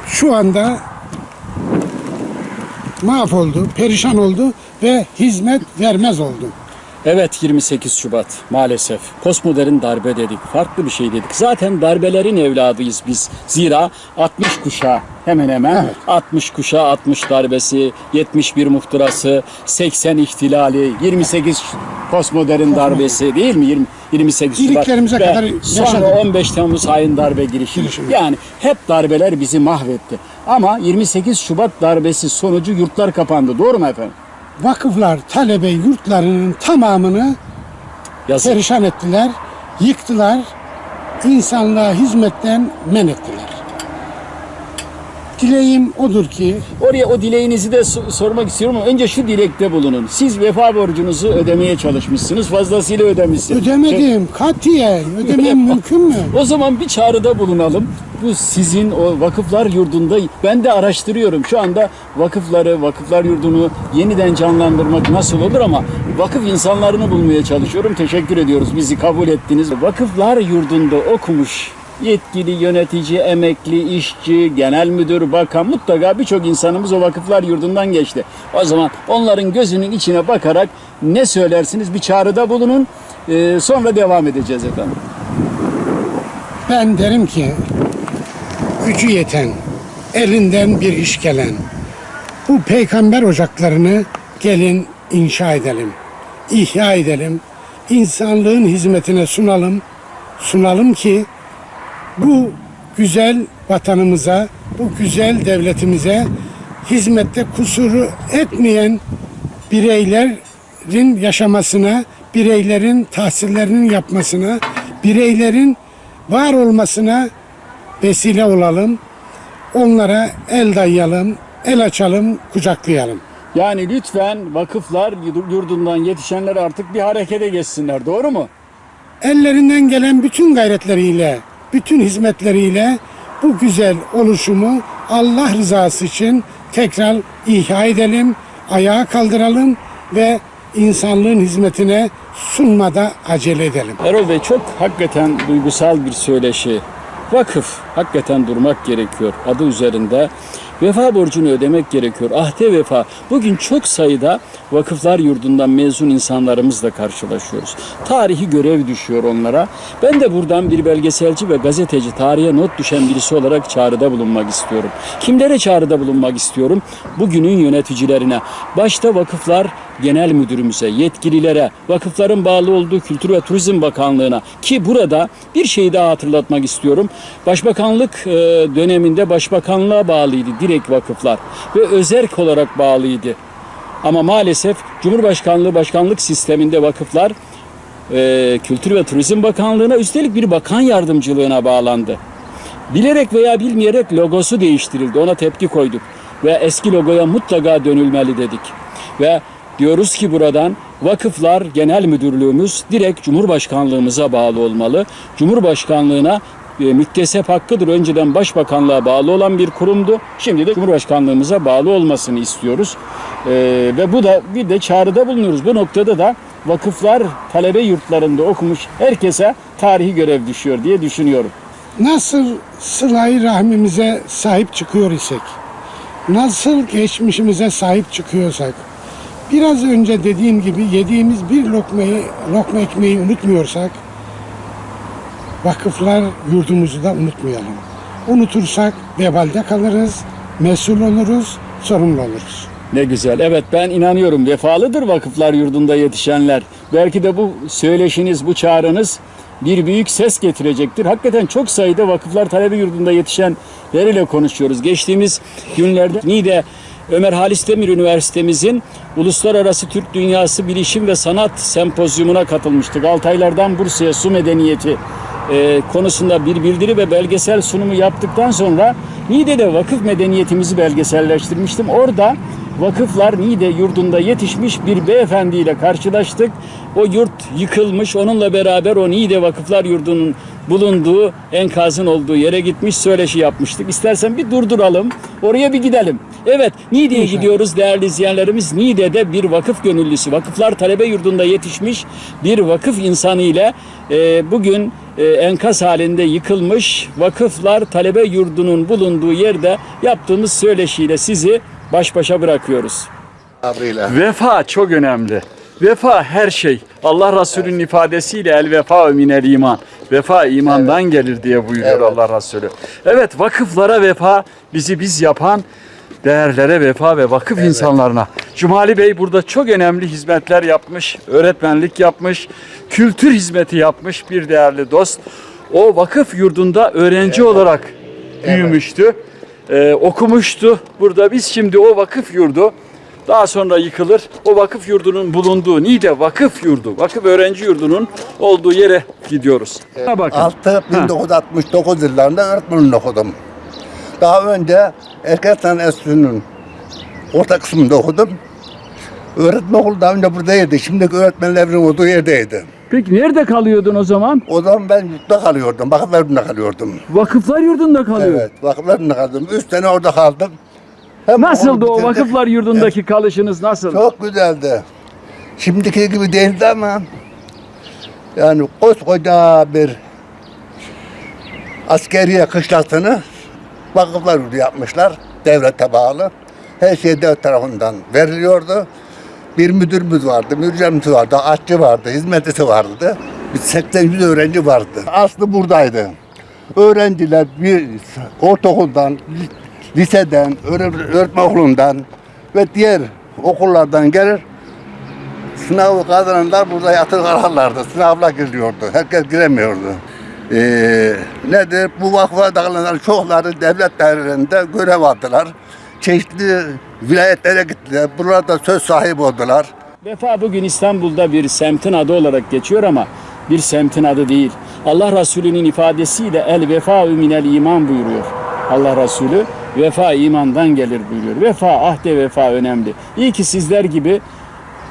[SPEAKER 3] şu anda mahvoldu, perişan oldu ve hizmet vermez oldu.
[SPEAKER 2] Evet 28 Şubat maalesef. Postmodern darbe dedik. Farklı bir şey dedik. Zaten darbelerin evladıyız biz. Zira 60 kuşağı hemen hemen
[SPEAKER 3] Evet.
[SPEAKER 2] 60 kuşağı 60 darbesi, 71 muhtırası, 80 ihtilali, 28 postmodern darbesi değil mi? 20, 28 Şubat.
[SPEAKER 3] İliklerimize kadar
[SPEAKER 2] Sonra
[SPEAKER 3] yaşadık.
[SPEAKER 2] 15 Temmuz hain darbe girişimi.
[SPEAKER 3] Girişimi.
[SPEAKER 2] Yani hep darbeler bizi mahvetti. Ama 28 Şubat darbesi sonucu yurtlar kapandı. Doğru mu efendim?
[SPEAKER 3] Vakıflar talebe yurtlarının tamamını
[SPEAKER 2] Yazık.
[SPEAKER 3] perişan ettiler, yıktılar, insanlığa hizmetten men ettiler. Dileğim odur ki
[SPEAKER 2] Oraya o dileğinizi de so- sormak istiyorum ama önce şu dilekte bulunun. Siz vefa borcunuzu ödemeye çalışmışsınız. Fazlasıyla ödemişsiniz.
[SPEAKER 3] ödemedim katiyen ödemem mümkün mü?
[SPEAKER 2] O zaman bir çağrıda bulunalım. Bu sizin o vakıflar yurdunda ben de araştırıyorum. Şu anda vakıfları, vakıflar yurdunu yeniden canlandırmak nasıl olur ama vakıf insanlarını bulmaya çalışıyorum. Teşekkür ediyoruz. Bizi kabul ettiniz. Vakıflar yurdunda okumuş yetkili, yönetici, emekli, işçi, genel müdür, bakan mutlaka birçok insanımız o vakıflar yurdundan geçti. O zaman onların gözünün içine bakarak ne söylersiniz bir çağrıda bulunun. Ee, sonra devam edeceğiz efendim.
[SPEAKER 3] Ben derim ki gücü yeten, elinden bir iş gelen bu peygamber ocaklarını gelin inşa edelim, ihya edelim, insanlığın hizmetine sunalım, sunalım ki bu güzel vatanımıza, bu güzel devletimize hizmette kusuru etmeyen bireylerin yaşamasına, bireylerin tahsillerinin yapmasına, bireylerin var olmasına vesile olalım. Onlara el dayayalım, el açalım, kucaklayalım.
[SPEAKER 2] Yani lütfen vakıflar yurdundan yetişenler artık bir harekete geçsinler. Doğru mu?
[SPEAKER 3] Ellerinden gelen bütün gayretleriyle, bütün hizmetleriyle bu güzel oluşumu Allah rızası için tekrar ihya edelim, ayağa kaldıralım ve insanlığın hizmetine sunmada acele edelim.
[SPEAKER 2] Erol Bey çok hakikaten duygusal bir söyleşi. Vakıf hakikaten durmak gerekiyor adı üzerinde. Vefa borcunu ödemek gerekiyor. Ahde vefa. Bugün çok sayıda vakıflar yurdundan mezun insanlarımızla karşılaşıyoruz. Tarihi görev düşüyor onlara. Ben de buradan bir belgeselci ve gazeteci, tarihe not düşen birisi olarak çağrıda bulunmak istiyorum. Kimlere çağrıda bulunmak istiyorum? Bugünün yöneticilerine. Başta vakıflar genel müdürümüze, yetkililere, vakıfların bağlı olduğu Kültür ve Turizm Bakanlığı'na ki burada bir şeyi daha hatırlatmak istiyorum. Başbakanlık e, döneminde başbakanlığa bağlıydı direkt vakıflar ve özerk olarak bağlıydı. Ama maalesef Cumhurbaşkanlığı başkanlık sisteminde vakıflar e, Kültür ve Turizm Bakanlığı'na üstelik bir bakan yardımcılığına bağlandı. Bilerek veya bilmeyerek logosu değiştirildi. Ona tepki koyduk. Ve eski logoya mutlaka dönülmeli dedik. Ve diyoruz ki buradan Vakıflar Genel Müdürlüğümüz direkt Cumhurbaşkanlığımıza bağlı olmalı. Cumhurbaşkanlığına e, müktesep hakkıdır. Önceden Başbakanlığa bağlı olan bir kurumdu. Şimdi de Cumhurbaşkanlığımıza bağlı olmasını istiyoruz. E, ve bu da bir de çağrıda bulunuyoruz. Bu noktada da vakıflar talebe yurtlarında okumuş herkese tarihi görev düşüyor diye düşünüyorum.
[SPEAKER 3] Nasıl sılayı rahmimize sahip çıkıyor isek, nasıl geçmişimize sahip çıkıyorsak, biraz önce dediğim gibi yediğimiz bir lokmayı, lokma ekmeği unutmuyorsak, vakıflar yurdumuzu da unutmayalım. Unutursak vebalde kalırız, mesul oluruz, sorumlu oluruz.
[SPEAKER 2] Ne güzel. Evet ben inanıyorum vefalıdır vakıflar yurdunda yetişenler. Belki de bu söyleşiniz, bu çağrınız bir büyük ses getirecektir. Hakikaten çok sayıda vakıflar talebe yurdunda yetişenleriyle konuşuyoruz. Geçtiğimiz günlerde Niğde Ömer Halis Demir Üniversitemizin Uluslararası Türk Dünyası Bilişim ve Sanat Sempozyumuna katılmıştık. Altaylardan Bursa'ya su medeniyeti e, konusunda bir bildiri ve belgesel sunumu yaptıktan sonra Niğde'de vakıf medeniyetimizi belgeselleştirmiştim. Orada vakıflar Niğde yurdunda yetişmiş bir beyefendiyle karşılaştık. O yurt yıkılmış. Onunla beraber o Niğde Vakıflar Yurdu'nun bulunduğu enkazın olduğu yere gitmiş söyleşi yapmıştık. İstersen bir durduralım. Oraya bir gidelim. Evet Niğde'ye gidiyoruz değerli izleyenlerimiz. Niğde'de bir vakıf gönüllüsü, vakıflar talebe yurdunda yetişmiş bir vakıf insanı ile e, bugün e, enkaz halinde yıkılmış vakıflar talebe yurdunun bulunduğu yerde yaptığımız söyleşiyle sizi baş başa bırakıyoruz.
[SPEAKER 4] Sabrıyla.
[SPEAKER 2] Vefa çok önemli. Vefa her şey. Allah Resulü'nün ifadesiyle el vefa minel iman. Vefa imandan gelir diye buyuruyor
[SPEAKER 4] Evet.
[SPEAKER 2] Allah Resulü. Evet vakıflara vefa bizi biz yapan değerlere vefa ve vakıf insanlarına. Cumali Bey burada çok önemli hizmetler yapmış, öğretmenlik yapmış, kültür hizmeti yapmış bir değerli dost. O vakıf yurdunda öğrenci olarak büyümüştü, Ee, okumuştu. Burada biz şimdi o vakıf yurdu daha sonra yıkılır. O vakıf yurdunun bulunduğu Niğde Vakıf Yurdu, Vakıf Öğrenci Yurdu'nun olduğu yere gidiyoruz. Ha bakın.
[SPEAKER 4] Altı 1969 yıllarında öğretmenlik okudum. Daha önce Erkeksan Enstitüsü'nün orta kısmında okudum. Öğretmen okulu daha önce buradaydı. Şimdiki öğretmenlerin olduğu yerdeydi.
[SPEAKER 2] Peki nerede kalıyordun o zaman?
[SPEAKER 4] O zaman ben yurtta kalıyordum. Vakıflarında kalıyordum.
[SPEAKER 2] Vakıflar yurdunda kalıyor.
[SPEAKER 4] Evet, vakıflarında kaldım. Üç sene orada kaldım. Hem
[SPEAKER 2] Nasıldı o
[SPEAKER 4] bitirdik.
[SPEAKER 2] vakıflar yurdundaki kalışınız nasıl?
[SPEAKER 4] Çok güzeldi. Şimdiki gibi değildi ama yani koskoca bir askeriye kışlasını vakıflar yurdu yapmışlar. Devlete bağlı. Her şey devlet tarafından veriliyordu. Bir müdürümüz vardı, müdürümüz vardı, aşçı vardı, hizmetlisi vardı. Bir 80-100 öğrenci vardı. Aslı buradaydı. Öğrenciler bir ortaokuldan, liseden, öğre- öğretmen okulundan ve diğer okullardan gelir. Sınavı kazananlar burada yatır kalırlardı. Sınavla giriliyordu. Herkes giremiyordu. Ee, nedir? Bu vakfa dağılanlar çokları devlet dairelerinde görev aldılar. Çeşitli vilayetlere gittiler. Burada söz sahibi oldular.
[SPEAKER 2] Vefa bugün İstanbul'da bir semtin adı olarak geçiyor ama bir semtin adı değil. Allah Resulü'nün ifadesiyle el vefa minel iman buyuruyor. Allah Resulü vefa imandan gelir buyuruyor. Vefa, ahde vefa önemli. İyi ki sizler gibi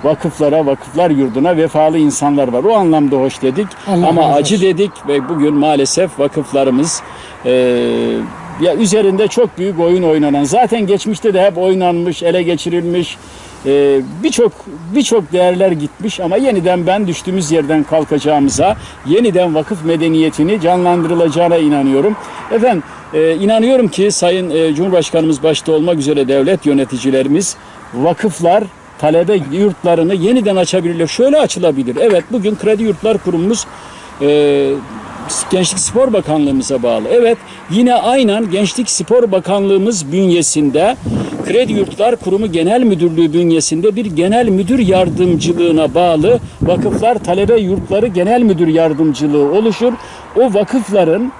[SPEAKER 2] vakıflara, vakıflar yurduna vefalı insanlar var. O anlamda hoş dedik
[SPEAKER 3] Allah
[SPEAKER 2] ama
[SPEAKER 3] razı
[SPEAKER 2] acı dedik ve bugün maalesef vakıflarımız eee, ya üzerinde çok büyük oyun oynanan zaten geçmişte de hep oynanmış, ele geçirilmiş eee, birçok birçok değerler gitmiş ama yeniden ben düştüğümüz yerden kalkacağımıza yeniden vakıf medeniyetini canlandırılacağına inanıyorum. Efendim eee, inanıyorum ki Sayın eee, Cumhurbaşkanımız başta olmak üzere devlet yöneticilerimiz vakıflar talebe yurtlarını yeniden açabilirler. Şöyle açılabilir. Evet bugün Kredi Yurtlar Kurumumuz e, Gençlik Spor Bakanlığımıza bağlı. Evet yine aynen Gençlik Spor Bakanlığımız bünyesinde Kredi Yurtlar Kurumu Genel Müdürlüğü bünyesinde bir genel müdür yardımcılığına bağlı Vakıflar Talebe Yurtları Genel Müdür Yardımcılığı oluşur. O vakıfların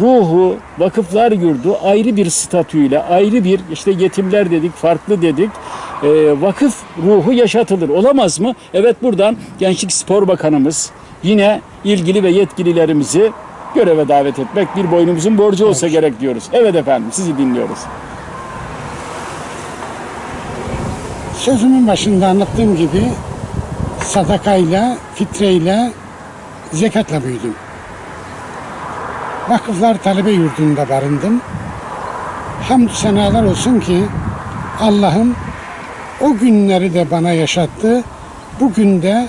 [SPEAKER 2] ruhu, vakıflar yurdu ayrı bir statüyle, ayrı bir işte yetimler dedik, farklı dedik. e, vakıf ruhu yaşatılır. Olamaz mı? Evet buradan Gençlik Spor Bakanımız yine ilgili ve yetkililerimizi göreve davet etmek bir boynumuzun borcu olsa gerek diyoruz. Evet efendim sizi dinliyoruz.
[SPEAKER 3] Sözümün başında anlattığım gibi sadakayla, fitreyle, zekatla büyüdüm. Vakıflar talebe yurdunda barındım. Hamdü senalar olsun ki Allah'ım o günleri de bana yaşattı. Bugün de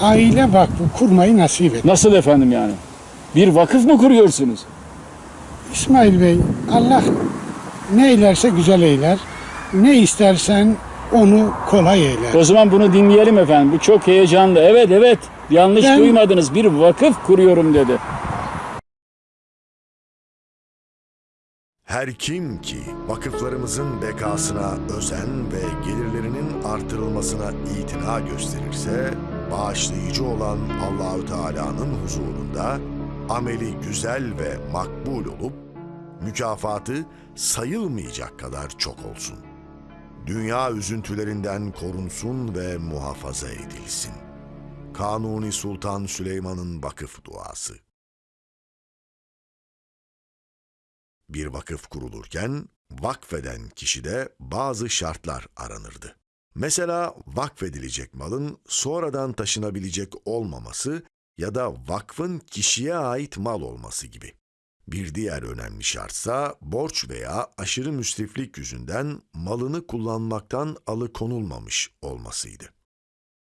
[SPEAKER 3] aile vakfı kurmayı nasip etti.
[SPEAKER 2] Nasıl efendim yani? Bir vakıf mı kuruyorsunuz?
[SPEAKER 3] İsmail Bey, Allah ne eylerse güzel eyler. Ne istersen onu kolay eyler.
[SPEAKER 2] O zaman bunu dinleyelim efendim. Bu çok heyecanlı. Evet evet. Yanlış
[SPEAKER 3] Ben-
[SPEAKER 2] duymadınız. Bir vakıf kuruyorum dedi.
[SPEAKER 1] Her kim ki vakıflarımızın bekasına özen ve gelirlerinin artırılmasına itina gösterirse, bağışlayıcı olan Allahü Teala'nın huzurunda ameli güzel ve makbul olup mükafatı sayılmayacak kadar çok olsun. Dünya üzüntülerinden korunsun ve muhafaza edilsin. Kanuni Sultan Süleyman'ın vakıf duası. Bir vakıf kurulurken vakfeden kişide bazı şartlar aranırdı. Mesela vakfedilecek malın sonradan taşınabilecek olmaması ya da vakfın kişiye ait mal olması gibi. Bir diğer önemli şartsa borç veya aşırı müsriflik yüzünden malını kullanmaktan alıkonulmamış olmasıydı.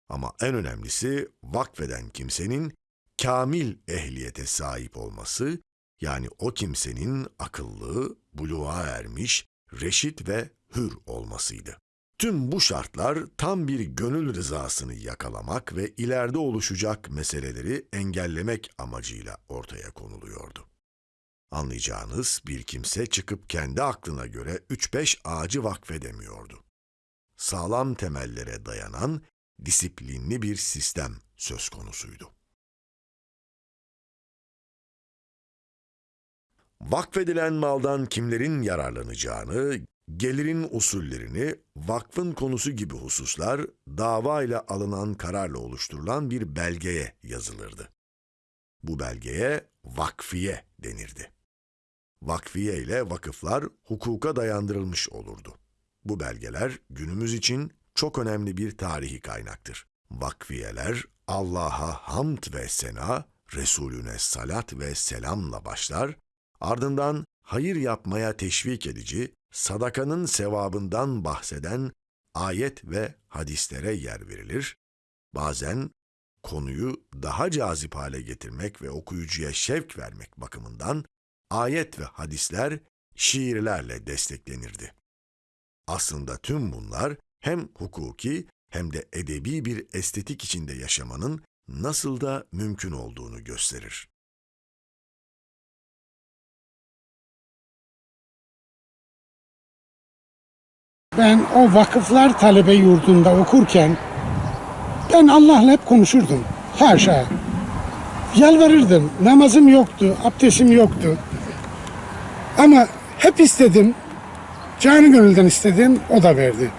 [SPEAKER 1] Ama en önemlisi vakfeden kimsenin kamil ehliyete sahip olması yani o kimsenin akıllı, buluğa ermiş, reşit ve hür olmasıydı. Tüm bu şartlar tam bir gönül rızasını yakalamak ve ileride oluşacak meseleleri engellemek amacıyla ortaya konuluyordu. Anlayacağınız bir kimse çıkıp kendi aklına göre 3-5 ağacı vakfedemiyordu. Sağlam temellere dayanan disiplinli bir sistem söz konusuydu. Vakfedilen maldan kimlerin yararlanacağını, gelirin usullerini, vakfın konusu gibi hususlar dava ile alınan kararla oluşturulan bir belgeye yazılırdı. Bu belgeye vakfiye denirdi. Vakfiye ile vakıflar hukuka dayandırılmış olurdu. Bu belgeler günümüz için çok önemli bir tarihi kaynaktır. Vakfiyeler Allah'a hamd ve sena, Resulüne salat ve selamla başlar, ardından hayır yapmaya teşvik edici, sadakanın sevabından bahseden ayet ve hadislere yer verilir. Bazen konuyu daha cazip hale getirmek ve okuyucuya şevk vermek bakımından ayet ve hadisler şiirlerle desteklenirdi. Aslında tüm bunlar hem hukuki hem de edebi bir estetik içinde yaşamanın nasıl da mümkün olduğunu gösterir.
[SPEAKER 3] Ben o vakıflar talebe yurdunda okurken ben Allah'la hep konuşurdum. Haşa. Yalvarırdım. Namazım yoktu, abdestim yoktu. Ama hep istedim. Canı gönülden istedim, o da verdi.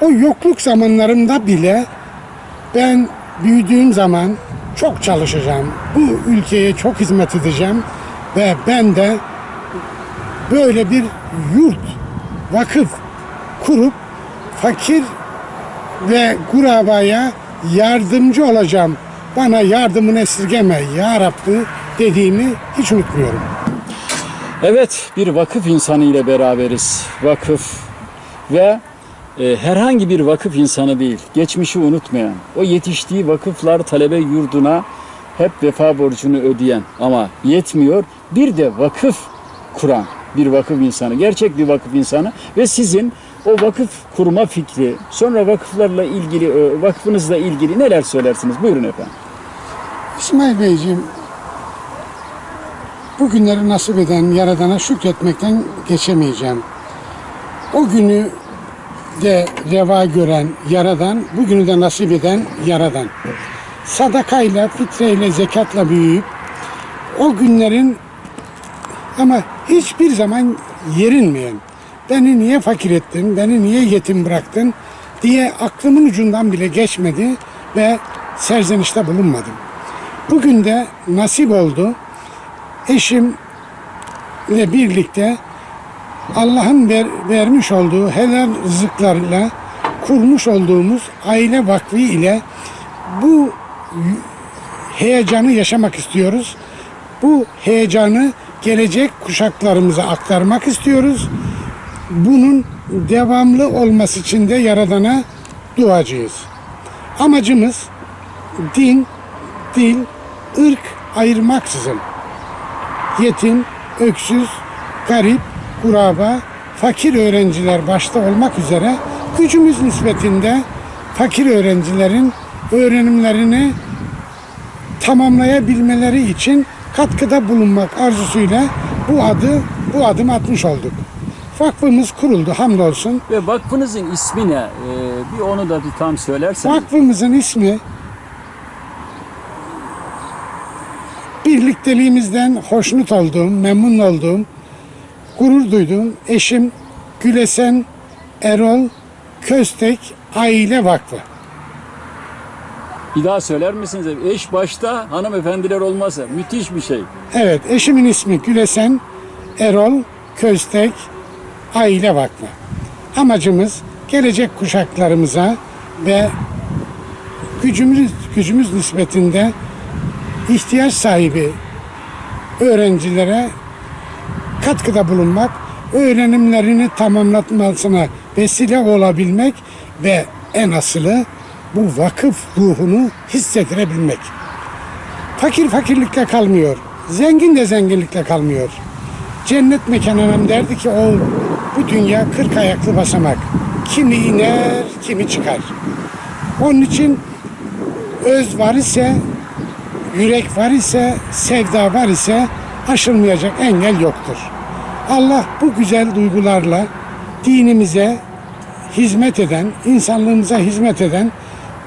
[SPEAKER 3] O yokluk zamanlarımda bile ben büyüdüğüm zaman çok çalışacağım. Bu ülkeye çok hizmet edeceğim ve ben de böyle bir yurt, vakıf kurup fakir ve kurabaya yardımcı olacağım. Bana yardımını esirgeme ya Rabbi dediğimi hiç unutmuyorum.
[SPEAKER 2] Evet, bir vakıf insanı ile beraberiz. Vakıf ve e, herhangi bir vakıf insanı değil, geçmişi unutmayan, o yetiştiği vakıflar talebe yurduna hep vefa borcunu ödeyen ama yetmiyor, bir de vakıf kuran bir vakıf insanı, gerçek bir vakıf insanı ve sizin o vakıf kurma fikri, sonra vakıflarla ilgili, e, vakfınızla ilgili neler söylersiniz? Buyurun efendim.
[SPEAKER 3] İsmail Beyciğim, bugünleri nasip eden Yaradan'a şükretmekten geçemeyeceğim. O günü de reva gören Yaradan, bugünü de nasip eden Yaradan. Sadakayla, fitreyle, zekatla büyüyüp o günlerin ama hiçbir zaman yerinmeyen, beni niye fakir ettin, beni niye yetim bıraktın diye aklımın ucundan bile geçmedi ve serzenişte bulunmadım. Bugün de nasip oldu. Eşimle birlikte Allah'ın ver, vermiş olduğu helal rızıklarla kurmuş olduğumuz aile vakfı ile bu heyecanı yaşamak istiyoruz. Bu heyecanı gelecek kuşaklarımıza aktarmak istiyoruz. Bunun devamlı olması için de Yaradan'a duacıyız. Amacımız din, dil, ırk ayırmaksızın yetim, öksüz, garip, kuraba, fakir öğrenciler başta olmak üzere gücümüz nispetinde fakir öğrencilerin öğrenimlerini tamamlayabilmeleri için katkıda bulunmak arzusuyla bu adı bu adım atmış olduk. Vakfımız kuruldu hamdolsun.
[SPEAKER 2] Ve vakfınızın ismi ne? Ee, bir onu da bir tam söylerseniz.
[SPEAKER 3] Vakfımızın ismi birlikteliğimizden hoşnut olduğum, memnun olduğum, gurur duyduğum eşim Gülesen Erol Köstek Aile Vakfı.
[SPEAKER 2] Bir daha söyler misiniz? Eş başta hanımefendiler olmasa müthiş bir şey.
[SPEAKER 3] Evet, eşimin ismi Gülesen Erol Köstek Aile Vakfı. Amacımız gelecek kuşaklarımıza ve gücümüz gücümüz nispetinde ihtiyaç sahibi öğrencilere katkıda bulunmak, öğrenimlerini tamamlatmasına vesile olabilmek ve en asılı bu vakıf ruhunu hissettirebilmek. Fakir fakirlikle kalmıyor, zengin de zenginlikle kalmıyor. Cennet mekanına derdi ki o bu dünya kırk ayaklı basamak. Kimi iner, kimi çıkar. Onun için öz var ise yürek var ise, sevda var ise aşılmayacak engel yoktur. Allah bu güzel duygularla dinimize hizmet eden, insanlığımıza hizmet eden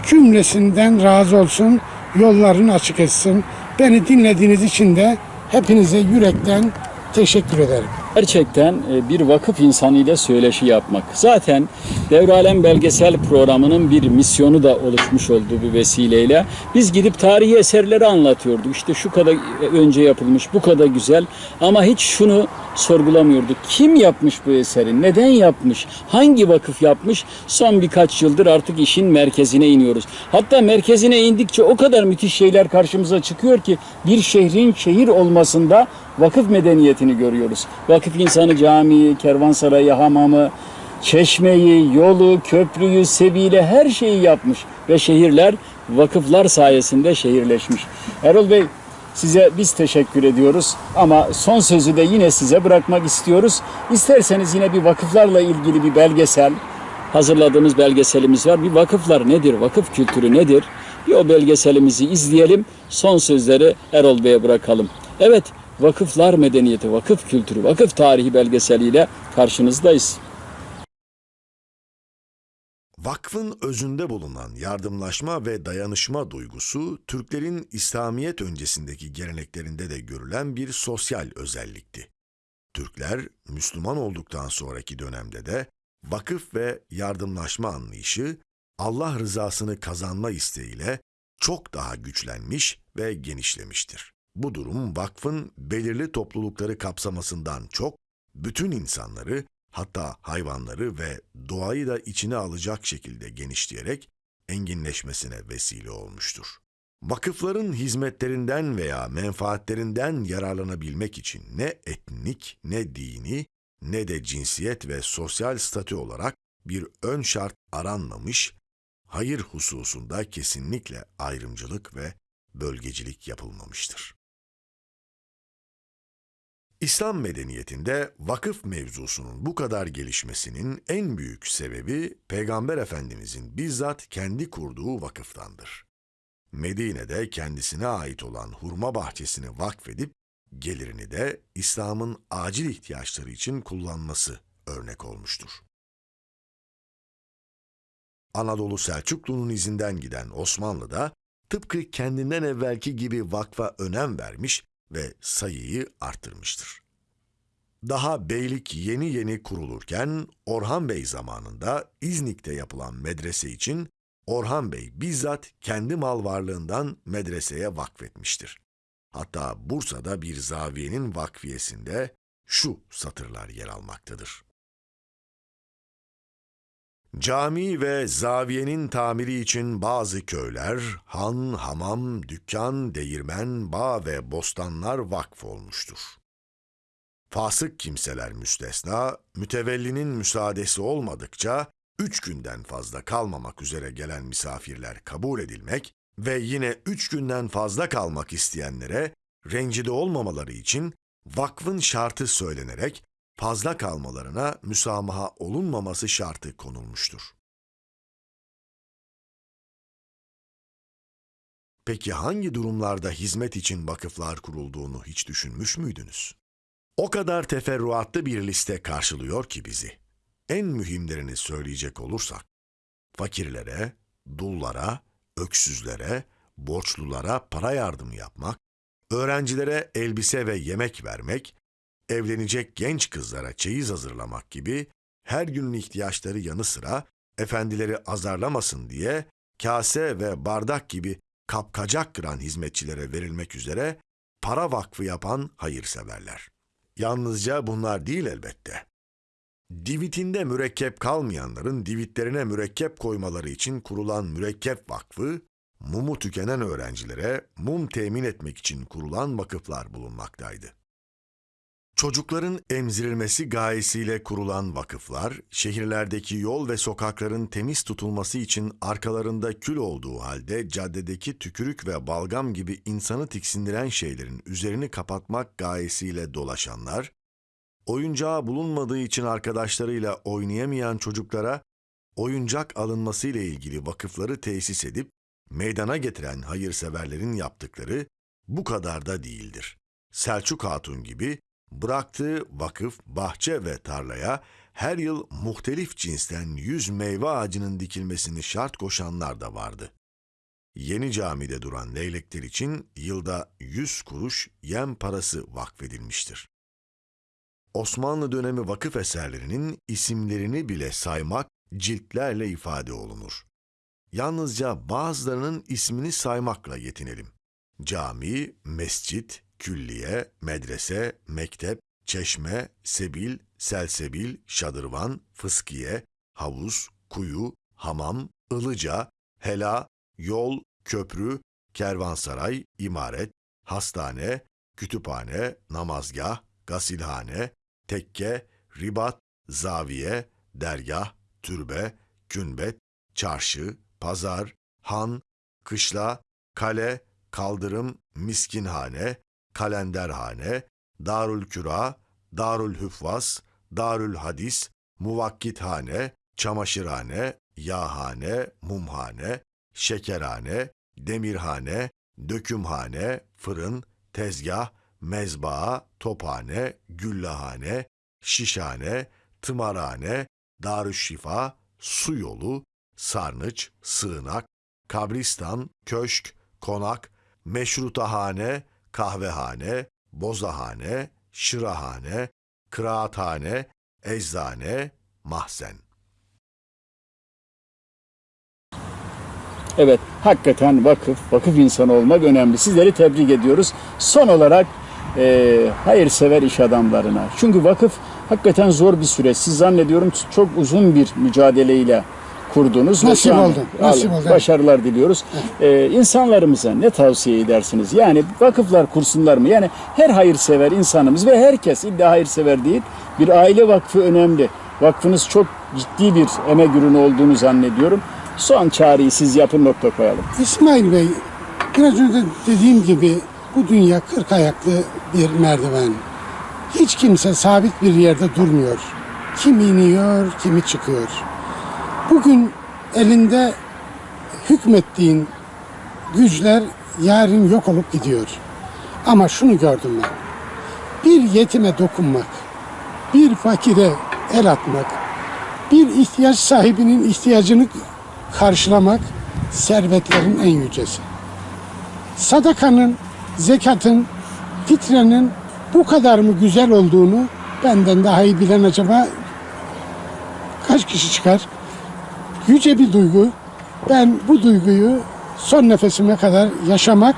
[SPEAKER 3] cümlesinden razı olsun, yollarını açık etsin. Beni dinlediğiniz için de hepinize yürekten teşekkür ederim.
[SPEAKER 2] Gerçekten e, bir vakıf insanı ile söyleşi yapmak. Zaten Devralem Belgesel programının bir misyonu da oluşmuş oldu bu vesileyle. Biz gidip tarihi eserleri anlatıyorduk. İşte şu kadar önce yapılmış, bu kadar güzel. Ama hiç şunu sorgulamıyorduk. Kim yapmış bu eseri? Neden yapmış? Hangi vakıf yapmış? Son birkaç yıldır artık işin merkezine iniyoruz. Hatta merkezine indikçe o kadar müthiş şeyler karşımıza çıkıyor ki bir şehrin şehir olmasında vakıf medeniyetini görüyoruz. Vakıf insanı camiyi, kervansarayı, hamamı, çeşmeyi, yolu, köprüyü, sebile her şeyi yapmış ve şehirler vakıflar sayesinde şehirleşmiş. Erol Bey size biz teşekkür ediyoruz ama son sözü de yine size bırakmak istiyoruz. İsterseniz yine bir vakıflarla ilgili bir belgesel hazırladığımız belgeselimiz var. Bir vakıflar nedir? Vakıf kültürü nedir? Bir o belgeselimizi izleyelim. Son sözleri Erol Bey'e bırakalım. Evet, vakıflar medeniyeti, vakıf kültürü, vakıf tarihi belgeseliyle karşınızdayız.
[SPEAKER 1] Vakfın özünde bulunan yardımlaşma ve dayanışma duygusu Türklerin İslamiyet öncesindeki geleneklerinde de görülen bir sosyal özellikti. Türkler Müslüman olduktan sonraki dönemde de vakıf ve yardımlaşma anlayışı Allah rızasını kazanma isteğiyle çok daha güçlenmiş ve genişlemiştir. Bu durum vakfın belirli toplulukları kapsamasından çok bütün insanları hatta hayvanları ve doğayı da içine alacak şekilde genişleyerek enginleşmesine vesile olmuştur. Vakıfların hizmetlerinden veya menfaatlerinden yararlanabilmek için ne etnik, ne dini, ne de cinsiyet ve sosyal statü olarak bir ön şart aranmamış, hayır hususunda kesinlikle ayrımcılık ve bölgecilik yapılmamıştır. İslam medeniyetinde vakıf mevzusunun bu kadar gelişmesinin en büyük sebebi Peygamber Efendimizin bizzat kendi kurduğu vakıftandır. Medine'de kendisine ait olan hurma bahçesini vakfedip gelirini de İslam'ın acil ihtiyaçları için kullanması örnek olmuştur. Anadolu Selçuklu'nun izinden giden Osmanlı da tıpkı kendinden evvelki gibi vakfa önem vermiş ve sayıyı arttırmıştır. Daha beylik yeni yeni kurulurken Orhan Bey zamanında İznik'te yapılan medrese için Orhan Bey bizzat kendi mal varlığından medreseye vakfetmiştir. Hatta Bursa'da bir zaviyenin vakfiyesinde şu satırlar yer almaktadır. Cami ve zaviyenin tamiri için bazı köyler, han, hamam, dükkan, değirmen, bağ ve bostanlar vakf olmuştur. Fasık kimseler müstesna, mütevellinin müsaadesi olmadıkça üç günden fazla kalmamak üzere gelen misafirler kabul edilmek ve yine üç günden fazla kalmak isteyenlere rencide olmamaları için vakfın şartı söylenerek fazla kalmalarına müsamaha olunmaması şartı konulmuştur. Peki hangi durumlarda hizmet için vakıflar kurulduğunu hiç düşünmüş müydünüz? O kadar teferruatlı bir liste karşılıyor ki bizi. En mühimlerini söyleyecek olursak, fakirlere, dullara, öksüzlere, borçlulara para yardımı yapmak, öğrencilere elbise ve yemek vermek, evlenecek genç kızlara çeyiz hazırlamak gibi her günün ihtiyaçları yanı sıra efendileri azarlamasın diye kase ve bardak gibi kapkacak kıran hizmetçilere verilmek üzere para vakfı yapan hayırseverler. Yalnızca bunlar değil elbette. Divitinde mürekkep kalmayanların divitlerine mürekkep koymaları için kurulan mürekkep vakfı, mumu tükenen öğrencilere mum temin etmek için kurulan vakıflar bulunmaktaydı. Çocukların emzirilmesi gayesiyle kurulan vakıflar, şehirlerdeki yol ve sokakların temiz tutulması için arkalarında kül olduğu halde caddedeki tükürük ve balgam gibi insanı tiksindiren şeylerin üzerini kapatmak gayesiyle dolaşanlar, oyuncağı bulunmadığı için arkadaşlarıyla oynayamayan çocuklara oyuncak alınması ile ilgili vakıfları tesis edip meydana getiren hayırseverlerin yaptıkları bu kadar da değildir. Selçuk Hatun gibi bıraktığı vakıf, bahçe ve tarlaya her yıl muhtelif cinsten yüz meyve ağacının dikilmesini şart koşanlar da vardı. Yeni camide duran leylekler için yılda yüz kuruş yem parası vakfedilmiştir. Osmanlı dönemi vakıf eserlerinin isimlerini bile saymak ciltlerle ifade olunur. Yalnızca bazılarının ismini saymakla yetinelim. Cami, mescit, külliye, medrese, mektep, çeşme, sebil, selsebil, şadırvan, fıskiye, havuz, kuyu, hamam, ılıca, hela, yol, köprü, kervansaray, imaret, hastane, kütüphane, namazgah, gasilhane, tekke, ribat, zaviye, dergah, türbe, kümbet, çarşı, pazar, han, kışla, kale, kaldırım, miskinhane, kalenderhane, darül küra, darül hüffaz, darül hadis, muvakkithane, çamaşırhane, yağhane, mumhane, şekerhane, demirhane, dökümhane, fırın, tezgah, mezbaa, tophane, güllahane, şişhane, tımarhane, darüşşifa, su yolu, sarnıç, sığınak, kabristan, köşk, konak, meşrutahane, kahvehane, bozahane, şırahane, kıraathane, eczane, mahzen.
[SPEAKER 2] Evet, hakikaten vakıf, vakıf insanı olmak önemli. Sizleri tebrik ediyoruz. Son olarak e, hayırsever iş adamlarına. Çünkü vakıf hakikaten zor bir süreç. Siz zannediyorum çok uzun bir mücadeleyle kurdunuz.
[SPEAKER 3] Nasip oldu, nasip oldu.
[SPEAKER 2] Başarılar diliyoruz. E, insanlarımıza ne tavsiye edersiniz? Yani vakıflar kursunlar mı? Yani her hayırsever insanımız ve herkes illa hayırsever değil. Bir aile vakfı önemli. Vakfınız çok ciddi bir emek ürünü olduğunu zannediyorum. Son çağrıyı siz yapın nokta koyalım.
[SPEAKER 3] İsmail Bey, biraz önce dediğim gibi bu dünya kırk ayaklı bir merdiven. Hiç kimse sabit bir yerde durmuyor. Kim iniyor, kimi çıkıyor. Bugün elinde hükmettiğin güçler yarın yok olup gidiyor. Ama şunu gördüm ben. Bir yetime dokunmak, bir fakire el atmak, bir ihtiyaç sahibinin ihtiyacını karşılamak servetlerin en yücesi. Sadakanın, zekatın, fitrenin bu kadar mı güzel olduğunu benden daha iyi bilen acaba kaç kişi çıkar? Yüce bir duygu. Ben bu duyguyu son nefesime kadar yaşamak,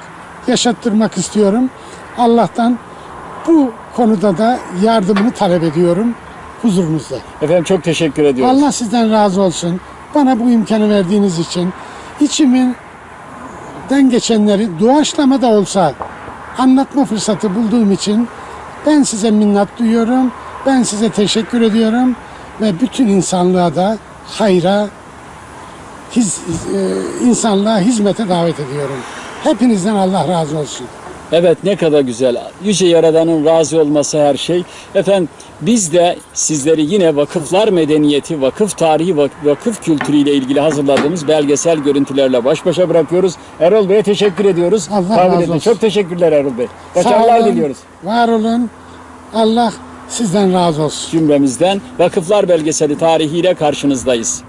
[SPEAKER 3] yaşattırmak istiyorum. Allah'tan bu konuda da yardımını talep ediyorum huzurunuzda.
[SPEAKER 2] Efendim çok teşekkür ediyoruz.
[SPEAKER 3] Allah sizden razı olsun. Bana bu imkanı verdiğiniz için içimden geçenleri doğaçlama da olsa anlatma fırsatı bulduğum için ben size minnat duyuyorum. Ben size teşekkür ediyorum ve bütün insanlığa da hayra, hiz, e, insanlığa hizmete davet ediyorum. Hepinizden Allah razı olsun.
[SPEAKER 2] Evet ne kadar güzel. Yüce Yaradan'ın razı olması her şey. Efendim biz de sizleri yine vakıflar medeniyeti, vakıf tarihi, vak- vakıf kültürü ile ilgili hazırladığımız belgesel görüntülerle baş başa bırakıyoruz. Erol Bey'e teşekkür ediyoruz.
[SPEAKER 3] Allah
[SPEAKER 2] Kabul
[SPEAKER 3] razı
[SPEAKER 2] edin.
[SPEAKER 3] olsun.
[SPEAKER 2] Çok teşekkürler Erol Bey. Başarılar diliyoruz
[SPEAKER 3] Var olun. Allah sizden razı olsun.
[SPEAKER 2] cümlemizden. Vakıflar belgeseli tarihiyle karşınızdayız.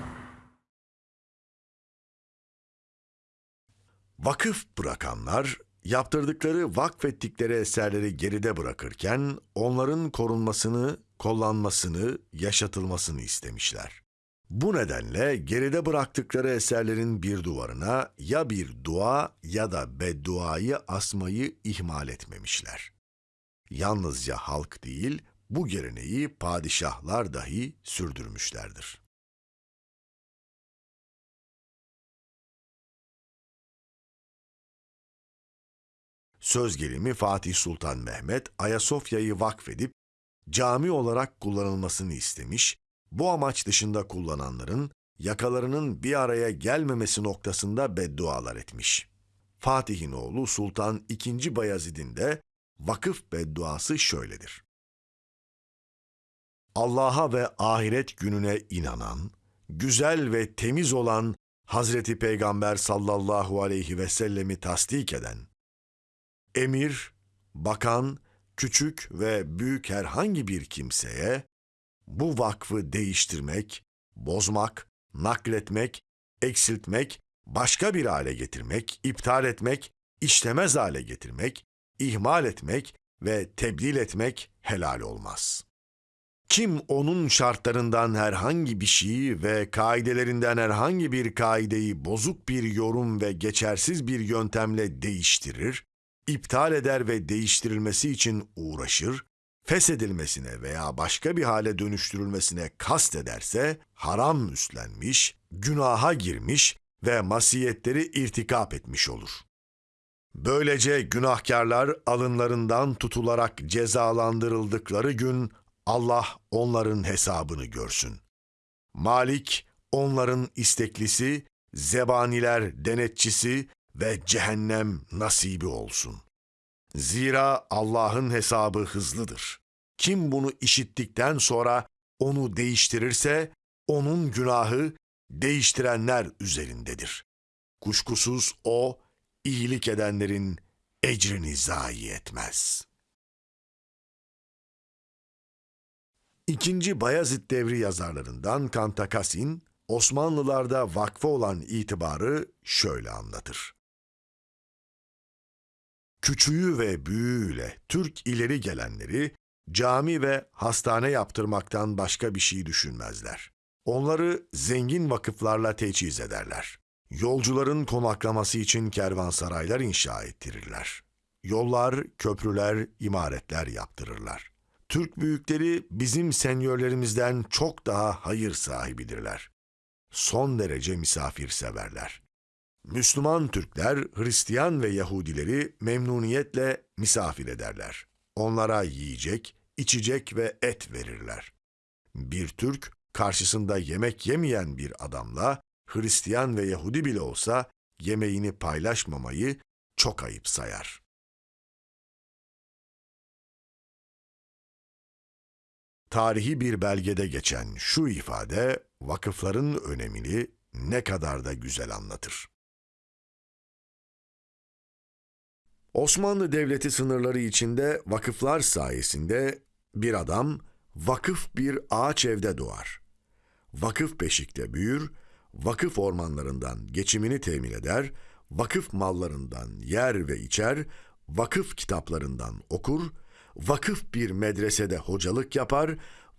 [SPEAKER 1] Vakıf bırakanlar, yaptırdıkları, vakfettikleri eserleri geride bırakırken onların korunmasını, kullanmasını, yaşatılmasını istemişler. Bu nedenle geride bıraktıkları eserlerin bir duvarına ya bir dua ya da bedduayı asmayı ihmal etmemişler. Yalnızca halk değil, bu geleneği padişahlar dahi sürdürmüşlerdir. Söz gelimi Fatih Sultan Mehmet Ayasofya'yı vakfedip cami olarak kullanılmasını istemiş, bu amaç dışında kullananların yakalarının bir araya gelmemesi noktasında beddualar etmiş. Fatih'in oğlu Sultan II. Bayezid'in de vakıf bedduası şöyledir. Allah'a ve ahiret gününe inanan, güzel ve temiz olan Hazreti Peygamber sallallahu aleyhi ve sellemi tasdik eden, emir, bakan, küçük ve büyük herhangi bir kimseye bu vakfı değiştirmek, bozmak, nakletmek, eksiltmek, başka bir hale getirmek, iptal etmek, işlemez hale getirmek, ihmal etmek ve tebdil etmek helal olmaz. Kim onun şartlarından herhangi bir şeyi ve kaidelerinden herhangi bir kaideyi bozuk bir yorum ve geçersiz bir yöntemle değiştirir, iptal eder ve değiştirilmesi için uğraşır, feshedilmesine veya başka bir hale dönüştürülmesine kast ederse haram üstlenmiş, günaha girmiş ve masiyetleri irtikap etmiş olur. Böylece günahkarlar alınlarından tutularak cezalandırıldıkları gün Allah onların hesabını görsün. Malik onların isteklisi, zebaniler denetçisi ve cehennem nasibi olsun. Zira Allah'ın hesabı hızlıdır. Kim bunu işittikten sonra onu değiştirirse onun günahı değiştirenler üzerindedir. Kuşkusuz o iyilik edenlerin ecrini zayi etmez. İkinci Bayezid devri yazarlarından Kantakasin, Osmanlılarda vakfa olan itibarı şöyle anlatır. Küçüğü ve büyüğüyle Türk ileri gelenleri cami ve hastane yaptırmaktan başka bir şey düşünmezler. Onları zengin vakıflarla teçhiz ederler. Yolcuların konaklaması için kervansaraylar inşa ettirirler. Yollar, köprüler, imaretler yaptırırlar. Türk büyükleri bizim senyörlerimizden çok daha hayır sahibidirler. Son derece misafirseverler. Müslüman Türkler, Hristiyan ve Yahudileri memnuniyetle misafir ederler. Onlara yiyecek, içecek ve et verirler. Bir Türk, karşısında yemek yemeyen bir adamla, Hristiyan ve Yahudi bile olsa yemeğini paylaşmamayı çok ayıp sayar. Tarihi bir belgede geçen şu ifade vakıfların önemini ne kadar da güzel anlatır. Osmanlı Devleti sınırları içinde vakıflar sayesinde bir adam vakıf bir ağaç evde doğar. Vakıf beşikte büyür, vakıf ormanlarından geçimini temin eder, vakıf mallarından yer ve içer, vakıf kitaplarından okur, vakıf bir medresede hocalık yapar,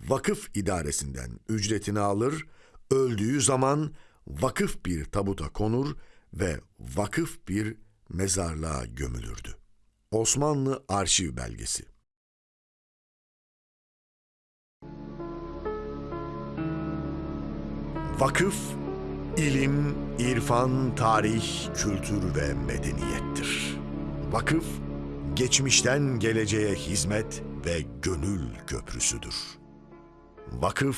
[SPEAKER 1] vakıf idaresinden ücretini alır, öldüğü zaman vakıf bir tabuta konur ve vakıf bir mezarlığa gömülürdü. Osmanlı Arşiv Belgesi Vakıf, ilim, irfan, tarih, kültür ve medeniyettir. Vakıf, geçmişten geleceğe hizmet ve gönül köprüsüdür. Vakıf,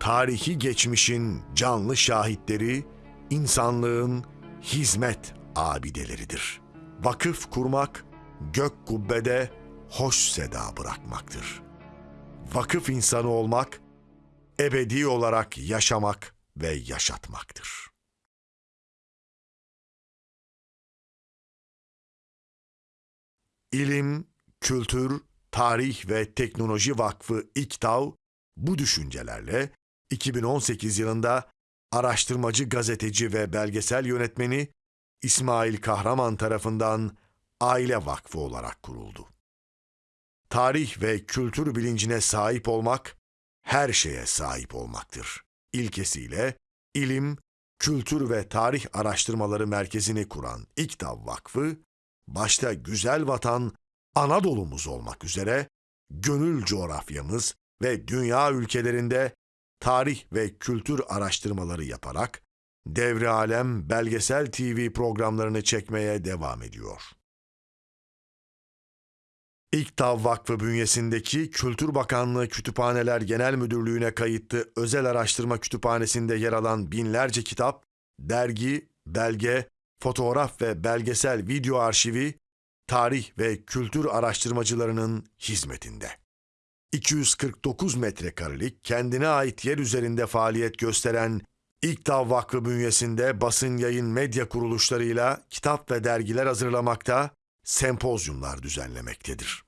[SPEAKER 1] tarihi geçmişin canlı şahitleri, insanlığın hizmet abideleridir. Vakıf kurmak, gök kubbede hoş seda bırakmaktır. Vakıf insanı olmak, ebedi olarak yaşamak ve yaşatmaktır. İlim, Kültür, Tarih ve Teknoloji Vakfı İKTAV bu düşüncelerle 2018 yılında araştırmacı, gazeteci ve belgesel yönetmeni İsmail Kahraman tarafından Aile Vakfı olarak kuruldu. Tarih ve kültür bilincine sahip olmak, her şeye sahip olmaktır. İlkesiyle ilim, kültür ve tarih araştırmaları merkezini kuran İKTAV Vakfı, başta güzel vatan Anadolu'muz olmak üzere gönül coğrafyamız ve dünya ülkelerinde tarih ve kültür araştırmaları yaparak Devre Alem belgesel TV programlarını çekmeye devam ediyor. İKTAV Vakfı bünyesindeki Kültür Bakanlığı Kütüphaneler Genel Müdürlüğü'ne kayıtlı özel araştırma kütüphanesinde yer alan binlerce kitap, dergi, belge, fotoğraf ve belgesel video arşivi, tarih ve kültür araştırmacılarının hizmetinde. 249 metrekarelik kendine ait yer üzerinde faaliyet gösteren İKTAV Vakfı bünyesinde basın yayın medya kuruluşlarıyla kitap ve dergiler hazırlamakta, sempozyumlar düzenlemektedir.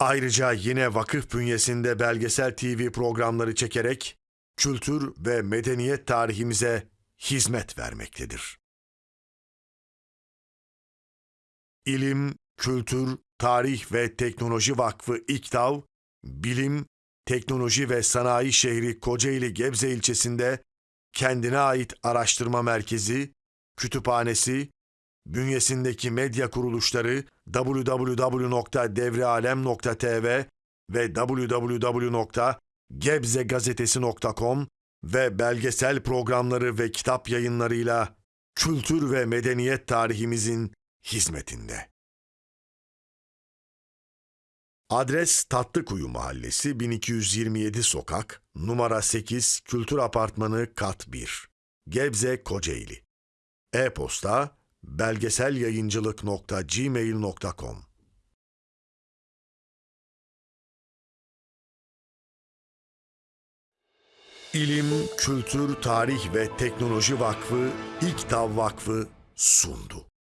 [SPEAKER 1] Ayrıca yine vakıf bünyesinde belgesel TV programları çekerek kültür ve medeniyet tarihimize hizmet vermektedir. İlim, Kültür, Tarih ve Teknoloji Vakfı İKTAV, bilim, teknoloji ve sanayi şehri Kocaeli Gebze ilçesinde kendine ait araştırma merkezi, kütüphanesi, bünyesindeki medya kuruluşları www.devrealem.tv ve www.gebzegazetesi.com ve belgesel programları ve kitap yayınlarıyla kültür ve medeniyet tarihimizin hizmetinde. Adres Tatlıkuyu Mahallesi 1227 Sokak, numara 8, Kültür Apartmanı Kat 1, Gebze, Kocaeli. E-posta belgeselyayıncılık.gmail.com İlim, Kültür, Tarih ve Teknoloji Vakfı, İKTAV Vakfı sundu.